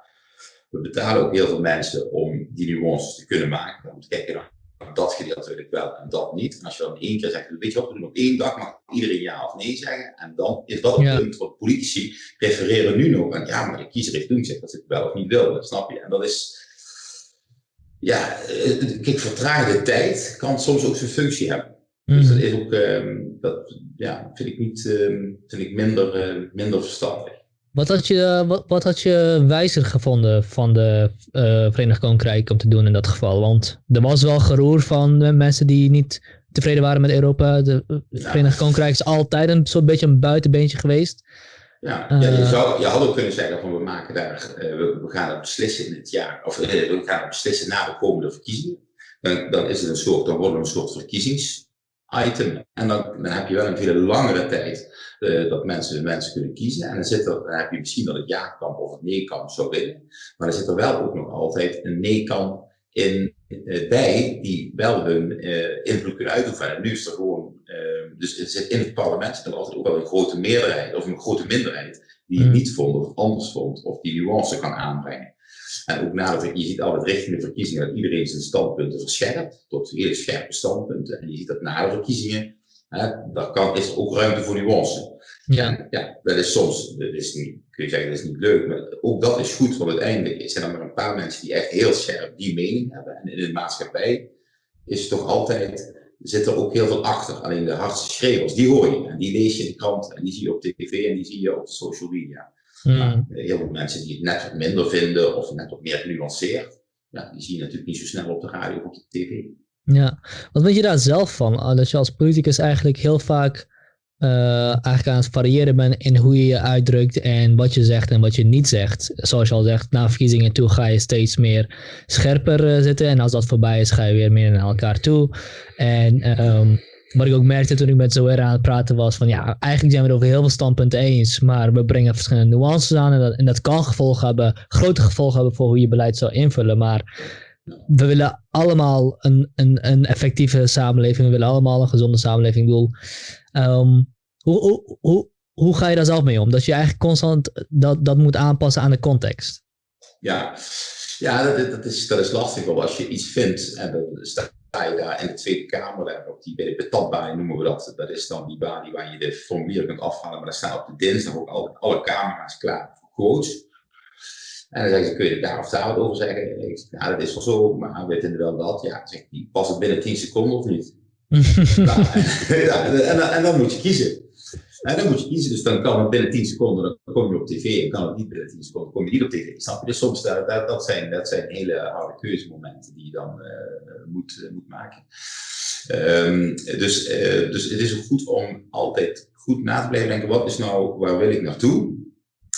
We betalen ook heel veel mensen om die nuances te kunnen maken. Om te kijken naar dat gedeelte wil ik wel en dat niet. En als je dan één keer zegt, weet je wat, we doen op één dag mag iedereen ja of nee zeggen. En dan is dat het punt wat politici refereren nu nog. En ja, maar de kiezer heeft toen gezegd dat ze het wel of niet wil. Dat snap je? En dat is, ja, eh, kijk, vertraagde tijd kan soms ook zijn functie hebben. Mm. Dus dat is ook, um, dat ja, vind ik niet, um, vind ik minder, uh, minder verstandig. Wat had, je, wat, wat had je wijzer gevonden van de uh, Verenigd Koninkrijk om te doen in dat geval? Want er was wel geroer van mensen die niet tevreden waren met Europa. De ja. Verenigd Koninkrijk is altijd een soort beetje een buitenbeentje geweest. Ja, ja je, zou, je had ook kunnen zeggen van we maken daar, uh, we, we, gaan het beslissen in het jaar, of uh, we gaan het beslissen na de komende verkiezingen. Dan, dan is het een soort, dan wordt het een soort verkiezingsitem. En dan, dan heb je wel een veel langere tijd uh, dat mensen, mensen kunnen kiezen. En dan, zit er, dan heb je misschien dat het ja-kamp of het nee-kamp zou winnen. Maar er zit er wel ook nog altijd een nee-kamp in, uh, bij die wel hun uh, invloed kunnen uitoefenen. En nu is er gewoon, dus er zit in het parlement zit er altijd ook wel een grote meerderheid of een grote minderheid die het mm. niet vond of anders vond of die nuance kan aanbrengen. En ook na de, je ziet altijd richting de verkiezingen dat iedereen zijn standpunten verscherpt, tot hele scherpe standpunten. En je ziet dat na de verkiezingen Hè, daar kan, is er ook ruimte voor nuance. Ja. ja, dat is soms, dat is niet, kun je zeggen, dat is niet leuk, maar ook dat is goed, want uiteindelijk zijn er maar een paar mensen die echt heel scherp die mening hebben. En in de maatschappij is het toch altijd, zit er ook heel veel achter. Alleen de hardste schreeuwers, die hoor je. En die lees je in de krant en die zie je op tv en die zie je op social media. Mm. Maar heel veel mensen die het net wat minder vinden of net wat meer genuanceerd, ja, die zie je natuurlijk niet zo snel op de radio of op de tv. Ja, wat vind je daar zelf van? Ah, dat je als politicus eigenlijk heel vaak uh, eigenlijk aan het variëren bent in hoe je je uitdrukt en wat je zegt en wat je niet zegt. Zoals je al zegt, na verkiezingen toe ga je steeds meer scherper uh, zitten en als dat voorbij is ga je weer meer naar elkaar toe. En um, wat ik ook merkte toen ik met Zoera aan het praten was van ja, eigenlijk zijn we het over heel veel standpunten eens, maar we brengen verschillende nuances aan en dat, en dat kan gevolgen hebben, grote gevolgen hebben voor hoe je beleid zal invullen, maar we willen allemaal een, een, een effectieve samenleving. We willen allemaal een gezonde samenleving. Ik um, hoe, hoe, hoe, hoe ga je daar zelf mee om? Dat je eigenlijk constant dat, dat moet aanpassen aan de context. Ja, ja dat, dat, is, dat is lastig. Want als je iets vindt en je daar in de Tweede Kamer, op die, bij de noemen we dat. Dat is dan die baan waar je de formulieren kunt afhalen. Maar daar staan op de dinsdag ook alle, alle camera's klaar voor quotes. En dan zeggen ze, kun je daar of daar wat over zeggen? Ik zeg, ja, dat is wel zo, maar we vinden wel dat. Ja, zeg ik, pas het binnen 10 seconden of niet? nou, en, en, en, dan moet je kiezen. Dan moet je kiezen, dus dan kan het binnen 10 seconden, dan kom je op tv, en kan het niet binnen 10 seconden, kom je niet op tv. Snap je? Dus soms, dat, dat, zijn, dat hele harde keuzemomenten die je dan uh, moet, uh, moet maken. Um, dus, dus het is goed om altijd goed na te blijven denken, wat is nou, waar wil ik naartoe?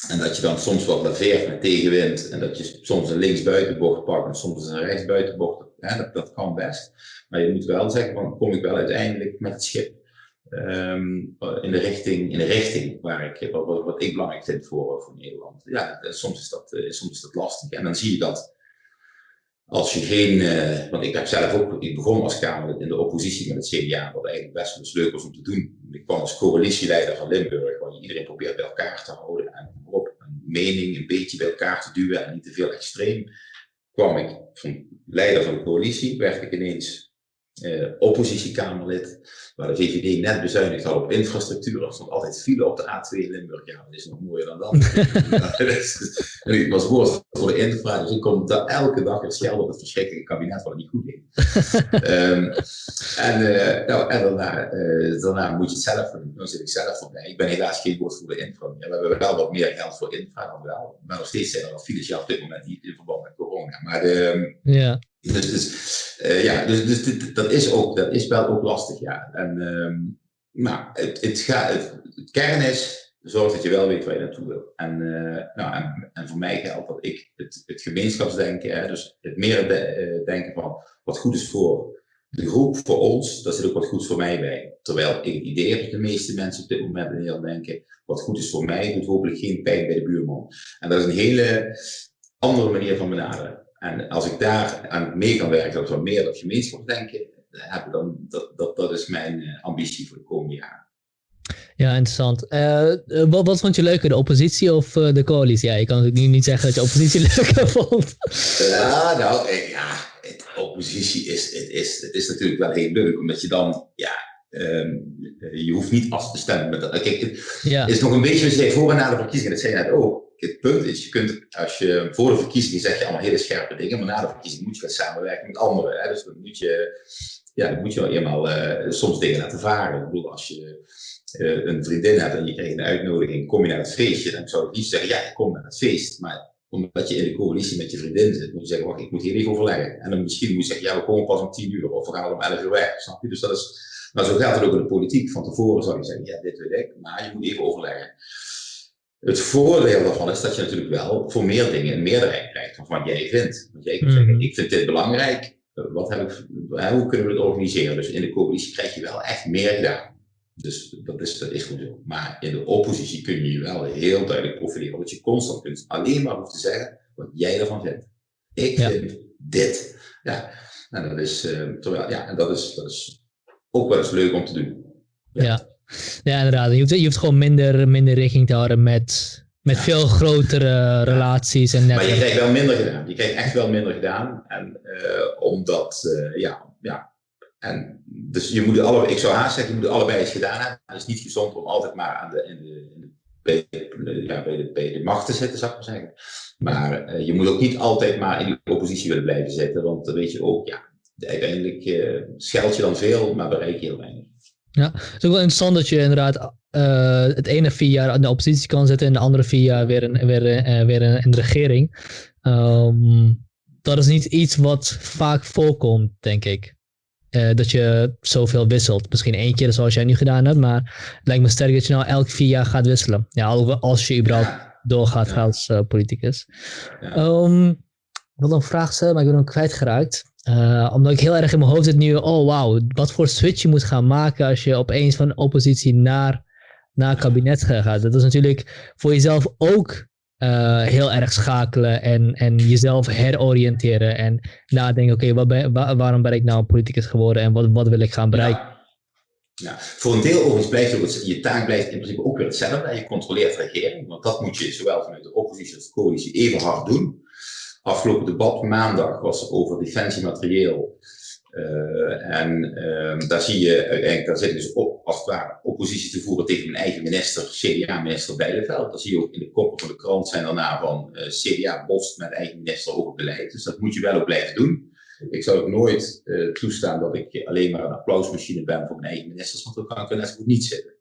En dat je dan soms wat laveert met tegenwind en dat je soms een linksbuitenbocht pakt en soms een rechtsbuitenbocht. Hè, dat, dat kan best. Maar je moet wel zeggen, van, kom ik wel uiteindelijk met het schip um, in, de richting, in de richting waar ik, wat, wat ik belangrijk vind voor, voor Nederland. Ja, soms is, dat, uh, soms is dat lastig. En dan zie je dat als je geen, uh, want ik heb zelf ook, ik begon als Kamer in de oppositie met het CDA, wat eigenlijk best wel leuk was om te doen. Ik kwam als coalitieleider van Limburg, waar je iedereen probeert bij elkaar te houden en op een mening een beetje bij elkaar te duwen en niet te veel extreem. Kwam ik van leider van de coalitie, werd ik ineens uh, oppositiekamerlid, waar de VVD net bezuinigd had op infrastructuur. Er stond altijd file op de A2 in Limburg. Ja, dat is nog mooier dan dat. en ik was voorzitter voor de infra, dus ik kom daar elke dag het schelden op het verschrikkelijke kabinet wat niet goed deed. um, en, uh, nou, en daarna, uh, daarna moet je het zelf doen. Dan zit ik zelf voorbij. Ik ben helaas geen woord voor de infra meer. We hebben wel wat meer geld voor infra dan wel. Maar nog steeds zijn er al files op dit moment niet in verband met corona. Maar de, ja. Dus, dus, uh, ja, dus, dus dit, dat is ook, dat is wel ook lastig, ja. En nou, het, het, kern is, zorg dat je wel weet waar je naartoe wil. En, uh, nou, en, en, voor mij geldt dat ik het, het gemeenschapsdenken, hè, dus het meer de, uh, denken van wat goed is voor de groep, voor ons, daar zit ook wat goed voor mij bij. Terwijl ik idee heb dat de meeste mensen op dit moment in Nederland denken, wat goed is voor mij, doet hopelijk geen pijn bij de buurman. En dat is een hele andere manier van benaderen. En als ik daar aan mee kan werken, dat we meer dat gemeenschapsdenken hebben, dan dat, dat, dat is mijn uh, ambitie voor de komende jaren. Ja, interessant. Uh, wat, wat, vond je leuker, de oppositie of uh, de coalitie? Ja, je kan natuurlijk nu niet zeggen dat je oppositie leuker vond. Ja, nou, ja, het, oppositie is, het is, het is natuurlijk wel heel leuk, omdat je dan, ja, um, je hoeft niet af te stemmen met. Kijk, het ja. is nog een beetje, je voor en na de verkiezingen, dat zei je net ook. Het punt is, je kunt, als je voor de verkiezingen zeg je allemaal hele scherpe dingen, maar na de verkiezingen moet je gaan samenwerken met anderen. Hè? Dus dan moet je, ja, dan moet je wel eenmaal uh, soms dingen laten varen. Ik bedoel, als je uh, een vriendin hebt en je krijgt een uitnodiging, kom je naar het feestje, dan zou ik niet zeggen, ja, ik kom naar het feest. Maar omdat je in de coalitie met je vriendin zit, moet je zeggen, wacht, ik moet hier even overleggen. En dan misschien moet je zeggen, ja, we komen pas om tien uur of we gaan om elf uur weg, snap je? Dus dat is, maar zo gaat het ook in de politiek. Van tevoren zou je zeggen, ja, dit weet ik, maar je moet even overleggen. Het voordeel daarvan is dat je natuurlijk wel voor meer dingen een meerderheid krijgt van wat jij vindt. Want jij kunt mm. zeggen, ik vind dit belangrijk, wat heb ik, hoe kunnen we het organiseren? Dus in de coalitie krijg je wel echt meer gedaan. Dus dat is, dat is goed zo. Maar in de oppositie kun je je wel heel duidelijk profileren. omdat je constant kunt alleen maar hoeft te zeggen wat jij ervan vindt. Ik vind dit. Ja, en dat is, uh, terwijl, ja, en dat is, dat is ook wel eens leuk om te doen. Ja, ja. Ja inderdaad. Je hoeft, je hoeft gewoon minder, minder rekening te houden met, met veel grotere relaties. En maar je krijgt wel minder gedaan. Je krijgt echt wel minder gedaan. En uh, omdat, uh, ja, ja, en dus je moet alle, ik zou haast zeggen, je moet allebei eens gedaan hebben. Het is niet gezond om altijd maar aan de, in de, in de, bij, de, ja, bij, de, bij de macht te zitten, zou ik maar zeggen. Maar uh, je moet ook niet altijd maar in die oppositie willen blijven zitten, want dan weet je ook, ja, uiteindelijk uh, scheld je dan veel, maar bereik je heel weinig. Ja, het is ook wel interessant dat je inderdaad uh, het ene vier jaar in de oppositie kan zitten en de andere vier jaar weer, in, weer, weer in de regering. Um, dat is niet iets wat vaak voorkomt, denk ik. Uh, dat je zoveel wisselt. Misschien één keer zoals jij nu gedaan hebt, maar het lijkt me sterk dat je nou elk vier jaar gaat wisselen. Ja, als je überhaupt doorgaat ja. als politicus. Ja. Um, ik wil een vraag stellen, maar ik ben hem kwijtgeraakt. Uh, omdat ik heel erg in mijn hoofd zit nu, oh wauw, wat voor switch je moet gaan maken als je opeens van oppositie naar, naar kabinet gaat. Dat is natuurlijk voor jezelf ook uh, heel erg schakelen en, en jezelf heroriënteren en nadenken, oké, waarom ben ik nou een politicus geworden en wat, wat wil ik gaan bereiken? Ja. Voor een deel overigens blijft ook je taak blijft in principe ook weer hetzelfde. Je controleert de regering, want dat moet je zowel vanuit de oppositie als de coalitie even hard doen. Afgelopen debat maandag was over defensiematerieel uh, en uh, daar zie je uiteindelijk, daar zit dus op, als het ware oppositie te voeren tegen mijn eigen minister, CDA-minister Bijleveld. Dat zie je ook in de koppen van de krant zijn daarna van uh, CDA bost met eigen minister over beleid. Dus dat moet je wel ook blijven doen. Ik zou ook nooit toestaan dat ik alleen maar een applausmachine ben voor mijn eigen ministers, want dan kan ik er net zo goed niet zitten.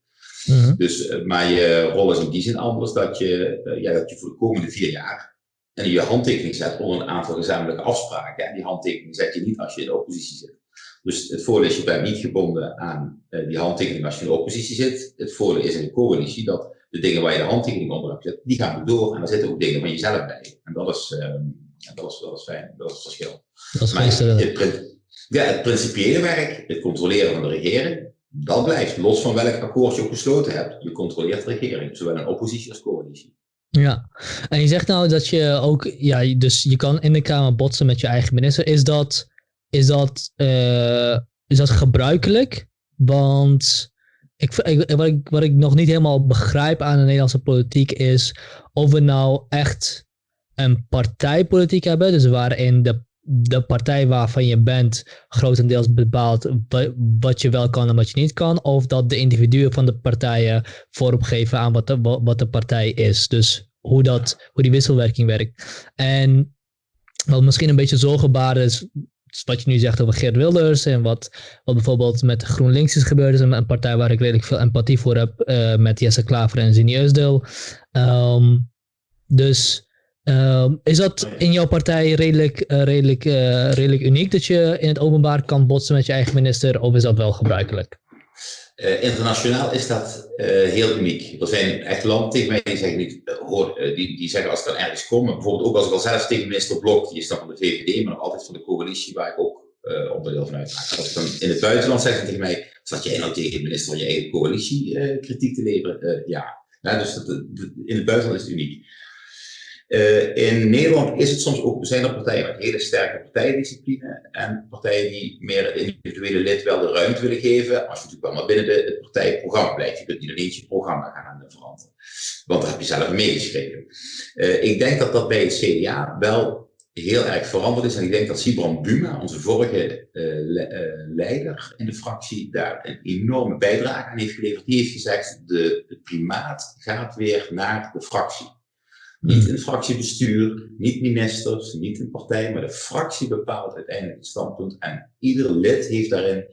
-hmm. Dus, maar je rol is in die zin anders dat je, ja, dat je voor de komende vier jaar je handtekening zet onder een aantal gezamenlijke afspraken. En die handtekening zet je niet als je in de oppositie zit. Dus het voordeel is, je bent niet gebonden aan uh, die handtekening als je in de oppositie zit. Het voordeel is in de coalitie dat de dingen waar je de handtekening onder hebt gezet, die gaan door. En daar zitten ook dingen van jezelf bij. En dat is, uh, dat is, dat is fijn, dat is het verschil. Dat is maar het, het, ja, het principiële werk, het controleren van de regering, dat blijft. Los van welk akkoord je ook gesloten hebt. Je controleert de regering, zowel in oppositie als coalitie. Ja, en je zegt nou dat je ook, ja, dus je kan in de Kamer botsen met je eigen minister. Is dat, is dat, uh, is dat gebruikelijk? Want ik, wat, ik, wat ik nog niet helemaal begrijp aan de Nederlandse politiek is of we nou echt een partijpolitiek hebben, dus waarin de de partij waarvan je bent grotendeels bepaalt wat je wel kan en wat je niet kan, of dat de individuen van de partijen vorm geven aan wat de, wat de partij is. Dus hoe, dat, hoe die wisselwerking werkt. En wat misschien een beetje zorgenbaar is, wat je nu zegt over Geert Wilders en wat, wat bijvoorbeeld met GroenLinks is gebeurd, is een, partij waar ik redelijk veel empathie voor heb, uh, met Jesse Klaver en Zini Eusdeel. Um, dus uh, is dat in jouw partij redelijk, uh, redelijk, uh, redelijk uniek dat je in het openbaar kan botsen met je eigen minister, of is dat wel gebruikelijk? internationaal is dat heel uniek. Er zijn echt landen tegen mij die zeggen, niet, hoor, die, die zeggen als ik dan ergens kom, bijvoorbeeld ook als ik al zelf tegen minister Blok, die is dan van de VVD, maar nog altijd van de coalitie waar ik ook onderdeel van uitmaak. Als ik dan in het buitenland zeggen tegen mij, zat jij nou tegen minister van je eigen coalitie kritiek te leveren? ja. dus dat, in het buitenland is het uniek. Uh, in Nederland is het soms ook, zijn er partijen met hele sterke partijdiscipline en partijen die meer individuele lid wel de ruimte willen geven, als je natuurlijk wel maar binnen de, het partijprogramma blijft. Je kunt niet ineens je programma gaan veranderen, want daar heb je zelf meegeschreven. Uh, ik denk dat dat bij het CDA wel heel erg veranderd is en ik denk dat Sibran Buma, onze vorige le leider in de fractie, daar een enorme bijdrage aan heeft geleverd. Die heeft gezegd, de, de primaat gaat weer naar de fractie. Niet een fractiebestuur, niet ministers, niet een partij, maar de fractie bepaalt uiteindelijk het standpunt. En ieder lid heeft daarin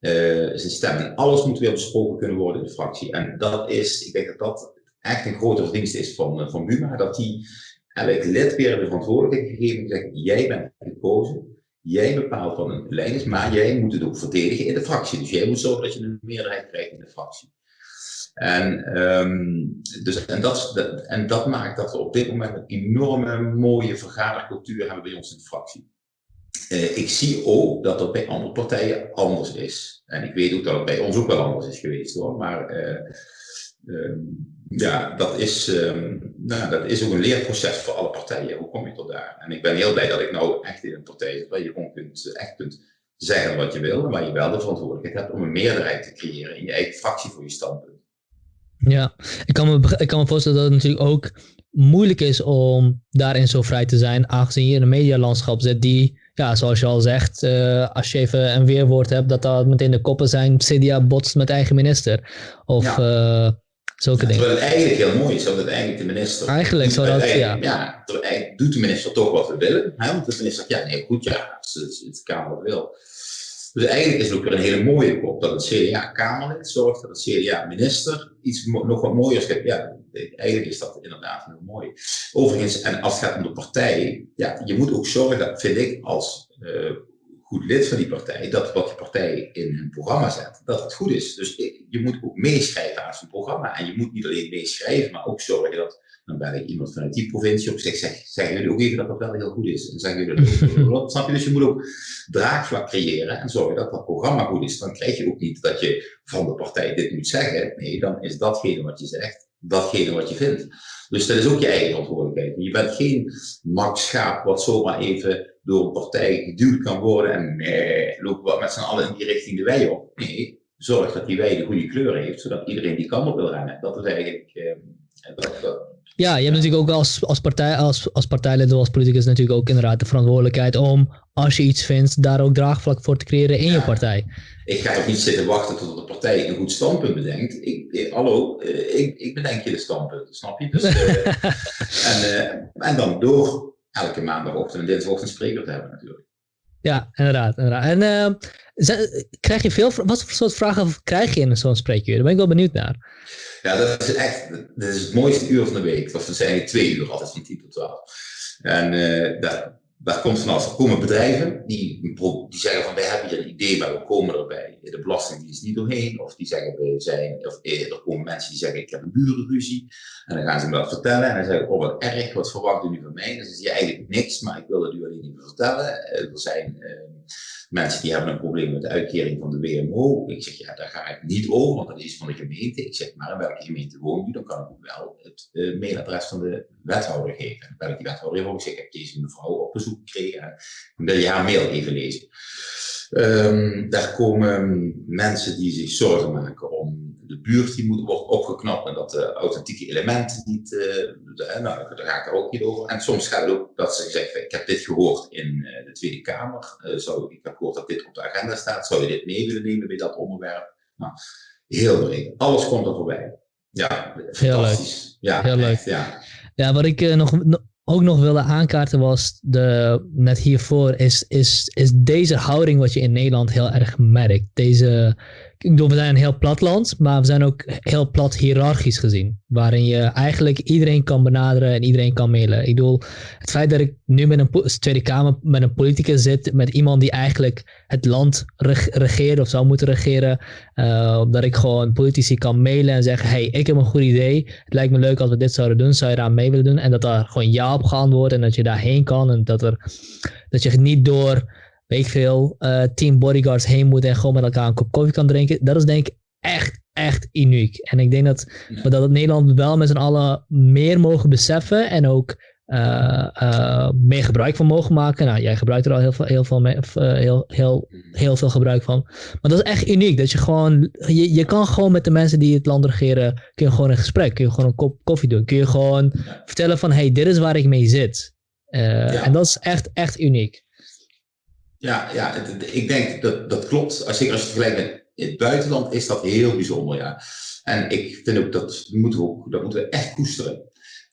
uh, zijn stem. En alles moet weer besproken kunnen worden in de fractie. En dat is, ik denk dat dat echt een grote verdienst is van, uh, van Buma, dat hij elk lid weer de verantwoordelijkheid gegeven en zegt, jij bent gekozen, jij bepaalt wat een lijn is, maar jij moet het ook verdedigen in de fractie. Dus jij moet zorgen dat je een meerderheid krijgt in de fractie. En, um, dus, en, dat, en dat maakt dat we op dit moment een enorme mooie vergadercultuur hebben bij ons in de fractie. Uh, ik zie ook dat dat bij andere partijen anders is. En ik weet ook dat het bij ons ook wel anders is geweest hoor. Maar uh, uh, ja, dat is, um, nou, dat is ook een leerproces voor alle partijen. Hoe kom je tot daar? En ik ben heel blij dat ik nou echt in een partij zit waar je gewoon kunt, echt kunt zeggen wat je wil, maar je wel de verantwoordelijkheid hebt om een meerderheid te creëren in je eigen fractie voor je standpunt. Ja, ik kan, me, ik kan me voorstellen dat het natuurlijk ook moeilijk is om daarin zo vrij te zijn, aangezien je in een medialandschap zit die, ja, zoals je al zegt, uh, als je even een weerwoord hebt, dat dat meteen de koppen zijn, CDA botst met eigen minister. Of ja. uh, zulke ja, dingen. Terwijl het eigenlijk heel mooi is, dat het eigenlijk de minister... Eigenlijk zou dat, ja. Ja, eigenlijk doet de minister toch wat we willen. Hè? Want de minister zegt, ja, nee, goed, ja, als de Kamer wil. Dus eigenlijk is het ook een hele mooie kop dat het CDA-Kamerlid zorgt, dat het CDA-minister iets nog wat mooiers geeft. Ja, eigenlijk is dat inderdaad heel mooi. Overigens, en als het gaat om de partij, ja, je moet ook zorgen, vind ik, als uh, goed lid van die partij, dat wat je partij in hun programma zet, dat het goed is. Dus je moet ook meeschrijven aan zijn programma. En je moet niet alleen meeschrijven, maar ook zorgen dat dan ben ik iemand vanuit die provincie op zich, zeg, zeggen jullie ook even dat dat wel heel goed is. En zeggen jullie ook, snap je? Dus je moet ook draagvlak creëren en zorgen dat dat programma goed is. Dan krijg je ook niet dat je van de partij dit moet zeggen. Nee, dan is datgene wat je zegt, datgene wat je vindt. Dus dat is ook je eigen verantwoordelijkheid. Je bent geen makschaap wat zomaar even door een partij geduwd kan worden en nee, lopen we met z'n allen in die richting de wei op. Nee, zorg dat die wei de goede kleur heeft, zodat iedereen die kant op wil rennen. Dat is eigenlijk... Eh, dat, dat, ja, je hebt natuurlijk ook als, als, partij, als, als partijlid of als politicus natuurlijk ook inderdaad de verantwoordelijkheid om, als je iets vindt, daar ook draagvlak voor te creëren in ja. je partij. Ik ga ook niet zitten wachten tot de partij een goed standpunt bedenkt. Ik, ik hallo, eh, ik, ik bedenk je de standpunten, snap je? Dus, uh, en, uh, en dan door elke maandagochtend en dinsdagochtend spreker te hebben natuurlijk. Ja, inderdaad. inderdaad. En uh, krijg je veel, wat voor soort vragen krijg je in zo'n spreekuur? Daar ben ik wel benieuwd naar. Ja, dat is echt dat is het mooiste uur van de week. Of zijn twee uur altijd van 10 tot 12. En uh, daar, daar komt vanaf. Er komen bedrijven die, die zeggen van wij hebben hier een idee, maar we komen erbij. De belastingdienst niet doorheen. Of die zeggen wij zijn, of eh, er komen mensen die zeggen ik heb een burenruzie. En dan gaan ze me dat vertellen. En dan zeggen oh wat erg, wat verwacht u nu van mij? Dan zeggen ze eigenlijk niks, maar ik wil het u alleen niet vertellen. er zijn uh, Mensen die hebben een probleem met de uitkering van de WMO. Ik zeg, ja, daar ga ik niet over, want dat is van de gemeente. Ik zeg, maar in welke gemeente woont u? Dan kan ik ook wel het uh, mailadres van de wethouder geven. En dan ik die wethouder even. Ik zeg, ik heb deze mevrouw op bezoek gekregen. En wil je haar mail even lezen. Um, daar komen mensen die zich zorgen maken om de buurt die moet, wordt opgeknapt en dat de authentieke elementen niet, uh, de, nou, daar ga ik er ook niet over. En soms gaat het ook dat ze zeggen, ik heb dit gehoord in uh, de Tweede Kamer, uh, zou, ik heb gehoord dat dit op de agenda staat, zou je dit mee willen nemen bij dat onderwerp? Nou, heel breed. Alles komt er voorbij. Ja, fantastisch. Heel leuk. Ja, heel leuk. Ja. ja, wat ik nog, ook nog wilde aankaarten was, de, net hiervoor, is, is, is deze houding wat je in Nederland heel erg merkt. Deze ik bedoel, we zijn een heel plat land, maar we zijn ook heel plat hiërarchisch gezien. Waarin je eigenlijk iedereen kan benaderen en iedereen kan mailen. Ik bedoel, het feit dat ik nu met een Tweede Kamer met een politicus zit, met iemand die eigenlijk het land regeert of zou moeten regeren, uh, dat ik gewoon politici kan mailen en zeggen, hey, ik heb een goed idee, het lijkt me leuk als we dit zouden doen, zou je daar mee willen doen? En dat daar gewoon ja op geantwoord en dat je daarheen kan en dat, er, dat je niet door weet ik veel, uh, team bodyguards heen moet en gewoon met elkaar een kop koffie kan drinken. Dat is denk ik echt, echt uniek. En ik denk dat, ja. dat het Nederland wel met z'n allen meer mogen beseffen en ook uh, uh, meer gebruik van mogen maken. Nou, jij gebruikt er al heel veel, heel veel, mee, heel, heel, heel veel gebruik van. Maar dat is echt uniek. Dat je gewoon, je, je kan gewoon met de mensen die het land regeren, kun je gewoon een gesprek, kun je gewoon een kop koffie doen. Kun je gewoon vertellen van, hey, dit is waar ik mee zit. Ja. En dat is echt, echt uniek. Ja, ja ik denk dat dat klopt. Zeker als je het vergelijkt met het buitenland is dat heel bijzonder. Ja. En ik vind ook dat moeten we, ook, dat moeten we echt koesteren.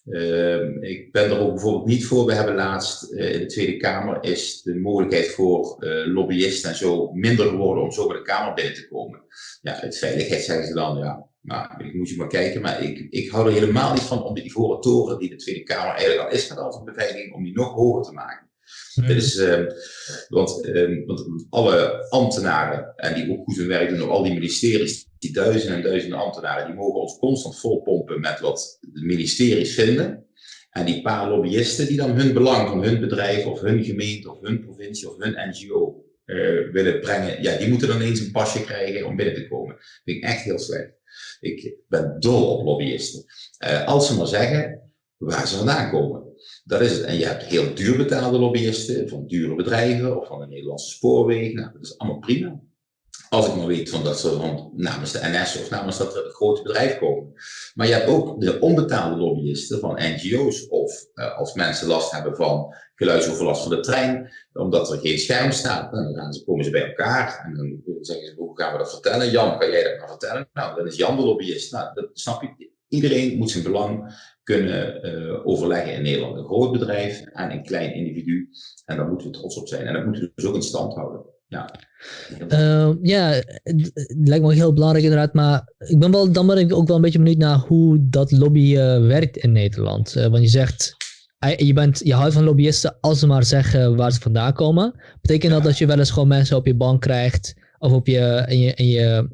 Uh, ik ben er ook bijvoorbeeld niet voor. We hebben laatst uh, in de Tweede Kamer is de mogelijkheid voor uh, lobbyisten en zo minder geworden om zo bij de Kamer binnen te komen. Ja, uit veiligheid zeggen ze dan, ja, nou, ik moet je maar kijken. Maar ik, ik hou er helemaal niet van om de ivoren toren die de Tweede Kamer eigenlijk al is met al zijn beveiliging, om die nog hoger te maken. Hmm. Dus, want, uh, want alle ambtenaren, en die ook goed hun werk doen al die ministeries, die duizenden en duizenden ambtenaren, die mogen ons constant volpompen met wat de ministeries vinden. En die paar lobbyisten die dan hun belang van hun bedrijf of hun gemeente of hun provincie of hun NGO eh, willen brengen, ja, die moeten dan eens een pasje krijgen om binnen te komen. Dat vind ik echt heel slecht. Ik ben dol op lobbyisten. Uh, als ze maar zeggen waar ze vandaan komen. Dat is het. En je hebt heel duur betaalde lobbyisten van dure bedrijven of van de Nederlandse spoorwegen. Nou, dat is allemaal prima. Als ik maar weet van dat ze van, namens de NS of namens dat grote bedrijf komen. Maar je hebt ook de onbetaalde lobbyisten van NGO's of uh, als mensen last hebben van geluidsoverlast van de trein, omdat er geen scherm staat. Dan komen ze bij elkaar en dan zeggen ze, hoe gaan we dat vertellen? Jan, kan jij dat maar vertellen? Nou, dan is Jan de lobbyist. Nou, dat snap je. Iedereen moet zijn belang kunnen uh, overleggen in Nederland. Een groot bedrijf en een klein individu. En daar moeten we trots op zijn. En dat moeten we dus ook in stand houden. Ja, uh, ja het lijkt me heel belangrijk inderdaad. Maar ik ben wel, dan ben ik ook wel een beetje benieuwd naar hoe dat lobby uh, werkt in Nederland. want je zegt, je, bent, je houdt van lobbyisten als ze maar zeggen waar ze vandaan komen. Betekent dat dat je wel eens gewoon mensen op je bank krijgt of op je, in je, in je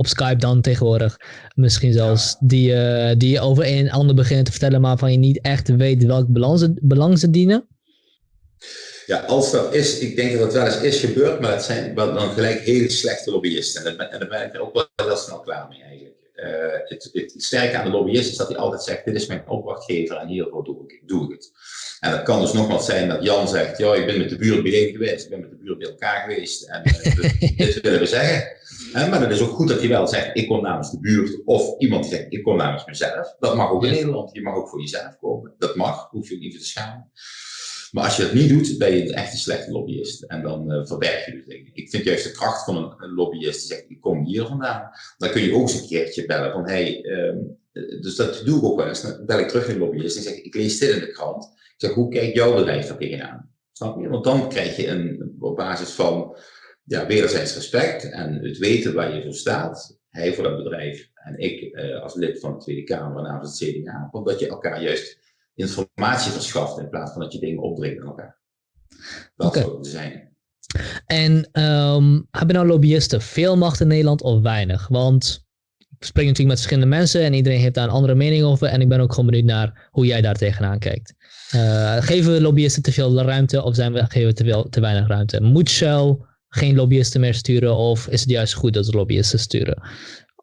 op Skype dan tegenwoordig. Misschien zelfs die, uh, die over een ander beginnen te vertellen, maar van je niet echt weet welk belang ze, belang ze dienen? Ja, als dat is, ik denk dat het wel eens is gebeurd, maar het zijn wel dan gelijk hele slechte lobbyisten. En, daar ben ik er ook wel heel snel klaar mee eigenlijk. Uh, het, het, sterke aan de lobbyist is dat hij altijd zegt, dit is mijn opdrachtgever en hiervoor doe ik, doe ik het. En dat kan dus nogmaals zijn dat Jan zegt, ja, ik ben met de buurt bijeen geweest, ik ben met de buurt bij elkaar geweest en uh, dit willen we zeggen. Maar het is ook goed dat je wel zegt, ik kom namens de buurt. Of iemand die zegt, ik kom namens mezelf. Dat mag ook in Nederland. Je mag ook voor jezelf komen. Dat mag, hoef je niet te schamen. Maar als je dat niet doet, ben je echt een slechte lobbyist. En dan uh, verberg je dus dingen. Ik vind juist de kracht van een, een, lobbyist die zegt, ik kom hier vandaan. Dan kun je ook eens een keertje bellen van, hey, um, dus dat doe ik ook wel eens. Dan bel ik terug naar een lobbyist en zeg, ik lees dit in de krant. Ik zeg, hoe kijkt jouw bedrijf daar tegenaan? Snap je? Want dan krijg je een, op basis van ja, wederzijds respect en het weten waar je voor staat. Hij voor dat bedrijf en ik uh, als lid van de Tweede Kamer namens het CDA. Omdat je elkaar juist informatie verschaft in plaats van dat je dingen opdringt aan elkaar. Dat okay. zou zijn. En um, hebben nou lobbyisten veel macht in Nederland of weinig? Want ik spreek natuurlijk met verschillende mensen en iedereen heeft daar een andere mening over. En ik ben ook gewoon benieuwd naar hoe jij daar tegenaan kijkt. Uh, geven we lobbyisten te veel ruimte of zijn we, geven we te, veel, te weinig ruimte? Moet Shell geen lobbyisten meer sturen? Of is het juist goed dat ze lobbyisten sturen?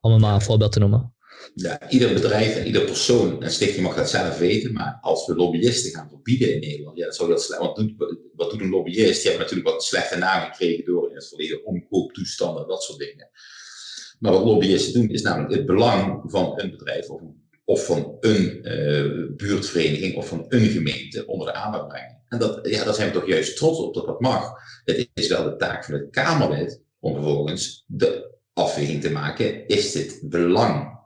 Om een maar een voorbeeld te noemen. Ja, ieder bedrijf en ieder persoon en stichting mag dat zelf weten. Maar als we lobbyisten gaan verbieden in Nederland, ja, dat zou heel slecht. Want wat doet een lobbyist? Die heeft natuurlijk wat slechte naam gekregen door in het verleden omkooptoestanden, dat soort dingen. Maar wat lobbyisten doen, is namelijk het belang van een bedrijf of, of van een uh, buurtvereniging of van een gemeente onder de aandacht brengen. En dat, ja, daar zijn we toch juist trots op dat dat mag. Het is wel de taak van het Kamerlid om vervolgens de afweging te maken. Is dit belang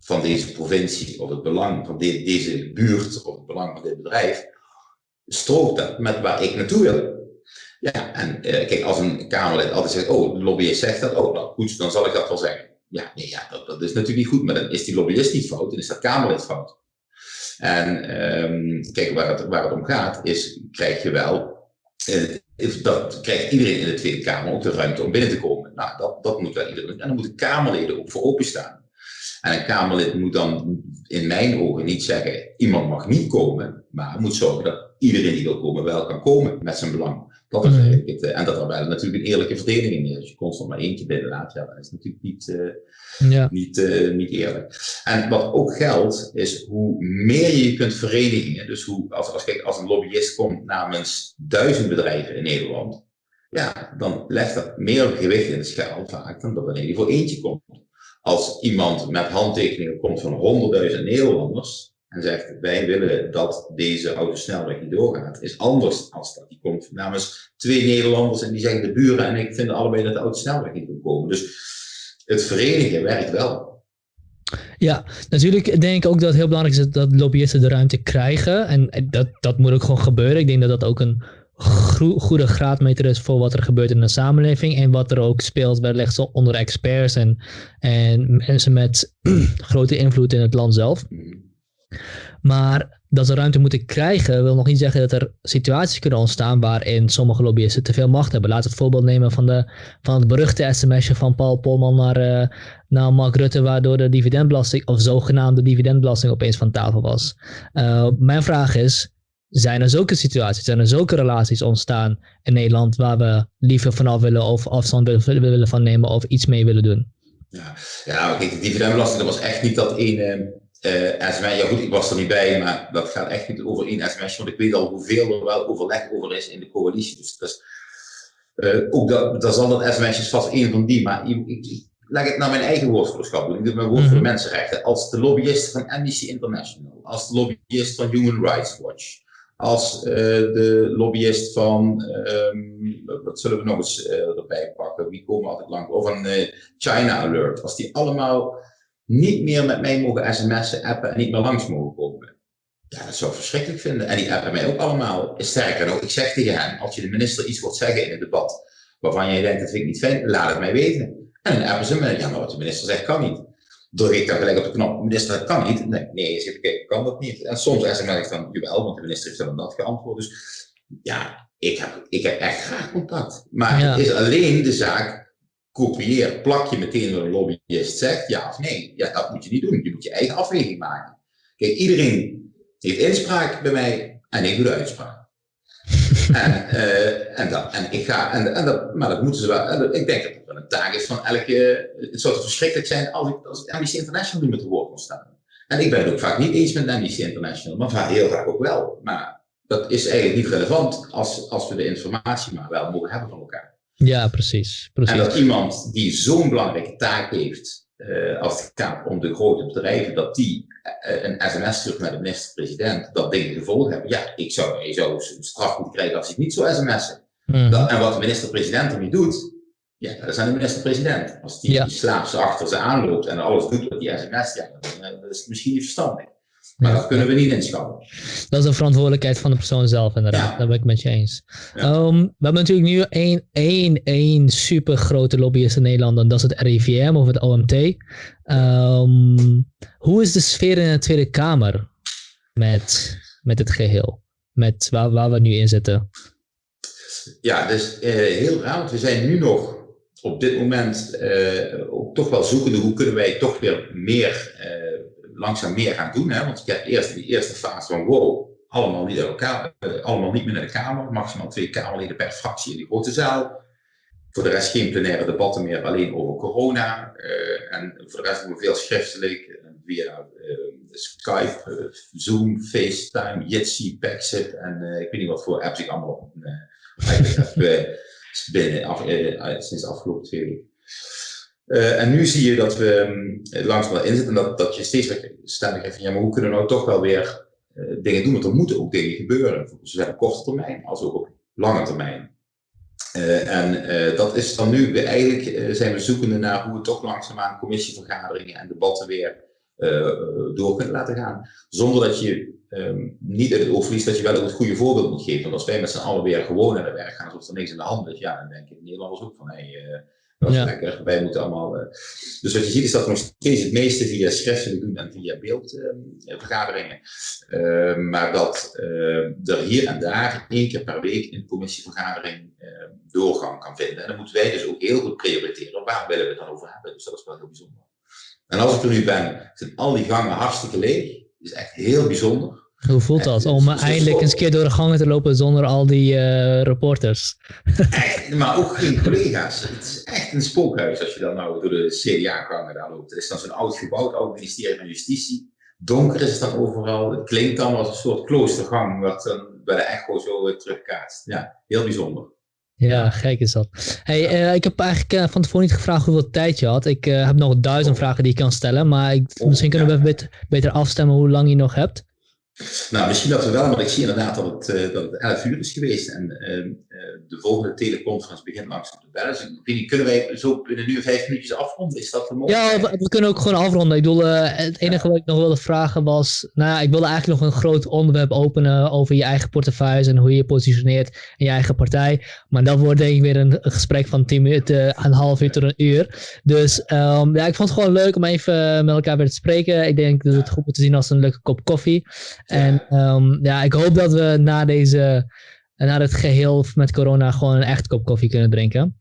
van deze provincie of het belang van de, deze buurt of het belang van dit bedrijf? Strookt dat met waar ik naartoe wil? Ja, en kijk, als een Kamerlid altijd zegt, oh, de lobbyist zegt dat, oh, nou goed, dan zal ik dat wel zeggen. Ja, nee, ja dat, is natuurlijk niet goed, maar dan is die lobbyist niet fout, dan is dat Kamerlid fout. En um, kijk, waar het, waar het om gaat, is, krijg je wel dat krijgt iedereen in de Tweede Kamer ook de ruimte om binnen te komen. Nou, dat, dat moet wel iedereen. En dan moeten Kamerleden ook voor openstaan. En een Kamerlid moet dan in mijn ogen niet zeggen, iemand mag niet komen, maar moet zorgen dat iedereen die wil komen wel kan komen met zijn belang. Dat is mhm. het, en dat er wel natuurlijk een eerlijke verdeling is. Als je constant maar eentje binnenlaat, ja, dat is natuurlijk niet, uh, ja. niet, uh, niet eerlijk. En wat ook geldt, is hoe meer je je kunt verenigen. Dus hoe, als, als, kijk, als een lobbyist komt namens duizend bedrijven in Nederland, ja, dan legt dat meer gewicht in de schaal vaak dan dat wanneer hij voor eentje komt. Als iemand met handtekeningen komt van honderdduizend Nederlanders, en zegt wij willen dat deze autosnelweg niet doorgaat, is anders als dat. Die komt namens twee Nederlanders en die zeggen de buren en ik vind allebei dat de autosnelweg niet moet komen. Dus het verenigen werkt wel. Ja, natuurlijk denk ik ook dat het heel belangrijk is dat lobbyisten de ruimte krijgen. En dat, dat moet ook gewoon gebeuren. Ik denk dat dat ook een goede graadmeter is voor wat er gebeurt in de samenleving. En wat er ook speelt bij onder experts en, en mensen met grote invloed in het land zelf. Maar dat ze ruimte moeten krijgen, wil nog niet zeggen dat er situaties kunnen ontstaan waarin sommige lobbyisten te veel macht hebben. Laat het voorbeeld nemen van, de, van het beruchte sms'je van Paul Polman naar, uh, naar Mark Rutte, waardoor de dividendbelasting, of zogenaamde dividendbelasting, opeens van tafel was. Uh, mijn vraag is, zijn er zulke situaties, zijn er zulke relaties ontstaan in Nederland waar we liever vanaf willen of afstand willen, willen van nemen of iets mee willen doen? Ja, ja de dividendbelasting, dat was echt niet dat ene uh, sms, ja goed, ik was er niet bij, maar dat gaat echt niet over één sms, want ik weet al hoeveel er wel overleg over is in de coalitie. Dus dat is, uh, ook dat, dat zal dat sms'jes vast één van die, maar ik, ik, leg het naar mijn eigen woordvoerderschap doen. Ik doe mijn woord voor de mhm. mensenrechten. Als de lobbyist van Amnesty International, als de lobbyist van Human Rights Watch, als uh, de lobbyist van, um, wat zullen we nog eens erbij pakken, wie komen altijd lang, of van uh, China Alert, als die allemaal niet meer met mij mogen sms'en, appen en niet meer langs mogen komen. Ja, dat zou ik verschrikkelijk vinden. En die appen mij ook allemaal. Sterker nog, ik zeg tegen hen, als je de minister iets wilt zeggen in het debat, waarvan jij denkt, dat vind ik niet fijn, laat het mij weten. En dan appen ze me, ja, maar wat de minister zegt kan niet. Druk ik dan gelijk op de knop, minister, dat kan niet. Nee, nee je zegt, kijk, kan dat niet. En soms sms ik dan, jawel, want de minister heeft dan dat geantwoord. Dus ja, ik heb, ik heb echt graag contact. Maar het is alleen de zaak, kopieer, plak je meteen wat een lobbyist zegt, ja of nee. Ja, dat moet je niet doen. Je moet je eigen afweging maken. Kijk, iedereen heeft inspraak bij mij en ik doe de uitspraak. en, uh, en, dat, en ik ga, en, en dat, maar dat moeten ze wel, ik denk dat het wel een taak is van elke, het zou verschrikkelijk zijn als ik, als Amnesty International niet met de woord kon staan. En ik ben het ook vaak niet eens met Amnesty International, maar vaak heel vaak ook wel. Maar dat is eigenlijk niet relevant als, als we de informatie maar wel mogen hebben van elkaar. Ja, precies. precies. En dat iemand die zo'n belangrijke taak heeft, uh, als het gaat om de grote bedrijven, dat die uh, een sms stuurt naar de minister-president, dat dingen gevolgen hebben. Ja, ik zou, je zou een straf moeten krijgen als hij niet zo sms'en. Mm. en wat de minister-president er niet doet, ja, dat is aan de minister-president. Als die, ja. die slaapt achter ze aanloopt en alles doet wat die sms, ja, dan, dat is misschien niet verstandig. Maar dat kunnen we niet inschatten. Dat is een verantwoordelijkheid van de persoon zelf, inderdaad. Ja. Daar ben ik met je eens. Um, we hebben natuurlijk nu één, één, één super grote lobbyist in Nederland, en dat is het RIVM of het OMT. Um, ehm, hoe is de sfeer in de Tweede Kamer met, met het geheel? Met waar, waar we nu in zitten? Ja, dus uh, heel raar, want we zijn nu nog op dit moment uh, ook toch wel zoekende hoe kunnen wij toch weer meer uh, langzaam meer gaan doen. Hè? Want je hebt eerst die eerste fase van wow, allemaal niet, elkaar, eh, allemaal niet meer naar de Kamer. Maximaal twee Kamerleden per fractie in die grote zaal. Voor de rest geen plenaire debatten meer, alleen over corona. Uh, en voor de rest doen we veel schriftelijk via uh, Skype, Zoom, FaceTime, Jitsi, Paxit en ik weet niet wat voor apps ik allemaal op binnen sinds afgelopen twee weken. Uh, en nu zie je dat we um, langzaam wel inzitten en dat, dat je steeds weer stellen geeft van ja, maar hoe kunnen we nou toch wel weer uh, dingen doen? Want er moeten ook dingen gebeuren, zowel op korte termijn als ook op lange termijn. Uh, en dat is dan nu, we eigenlijk zijn we zoekende naar hoe we toch langzaamaan commissievergaderingen en debatten weer door kunnen laten gaan. Zonder dat je um, niet uit het oog verliest dat je wel ook het goede voorbeeld moet geven. Want als wij met z'n allen weer gewoon naar de werk gaan alsof er niks in de hand is, ja, dan denken Nederlanders ook van hé, hey, dat is ja. lekker. Wij moeten allemaal. Uh... Dus wat je ziet is dat we nog steeds het meeste via schriftelijk doen en via beeldvergaderingen. Uh, maar dat er hier en daar één keer per week de commissievergadering doorgang kan vinden. En dan moeten wij dus ook heel goed prioriteren. Waar willen we het dan over hebben? Dus dat is wel heel bijzonder. En als ik er nu ben, zijn al die gangen hartstikke leeg. Dat is echt heel bijzonder. Hoe voelt dat om eindelijk eens een keer door de gangen te lopen zonder al die uh, reporters? Echt, maar ook geen collega's. Het is echt een spookhuis als je dan nou door de CDA-gangen daar loopt. Het is dan zo'n oud gebouw, oud ministerie van Justitie. Donker is het dan overal. Het klinkt dan als een soort kloostergang, wat dan bij de echo zo terugkaatst. Ja, heel bijzonder. Ja, gek is dat. Hey, uh, ik heb eigenlijk uh, van tevoren niet gevraagd hoeveel tijd je had. Ik uh, heb nog duizend oh. vragen die ik kan stellen, maar ik, oh, misschien kunnen we even beter, beter afstemmen hoe lang je nog hebt. Nou, misschien dat we wel, want ik zie inderdaad dat het, uh, dat het 11 uur is geweest en uh, de volgende teleconference begint langzaam te bellen. Dus ik weet niet, kunnen wij zo binnen nu vijf minuutjes afronden? Is dat mogelijk? Ja, we, we, kunnen ook gewoon afronden. Ik bedoel, het enige ja. wat ik nog wilde vragen was, nou ja, ik wilde eigenlijk nog een groot onderwerp openen over je eigen portefeuille en hoe je je positioneert in je eigen partij. Maar dat wordt denk ik weer een, een gesprek van 10 minuten, een half uur tot een uur. Dus um, ja, ik vond het gewoon leuk om even met elkaar weer te spreken. Ik denk dat het goed moet te zien als een leuke kop koffie. En um, ja, ik hoop dat we na deze, na het geheel met corona gewoon een echt kop koffie kunnen drinken.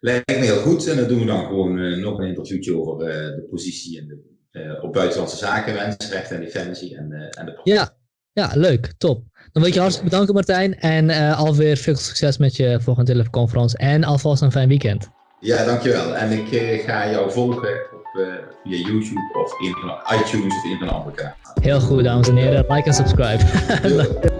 Lijkt me heel goed. En dan doen we dan gewoon uh, nog een interviewtje over uh, de positie en de, uh, op buitenlandse zaken, mensenrechten en defensie en, en de Ja, ja, leuk. Top. Dan wil ik je hartstikke bedanken Martijn. En alweer veel succes met je volgende teleconferentie. En alvast een fijn weekend. Ja, dankjewel. En ik ga jou volgen via YouTube of in iTunes of in een andere kanaal. Heel goed, dames en heren. Like en subscribe.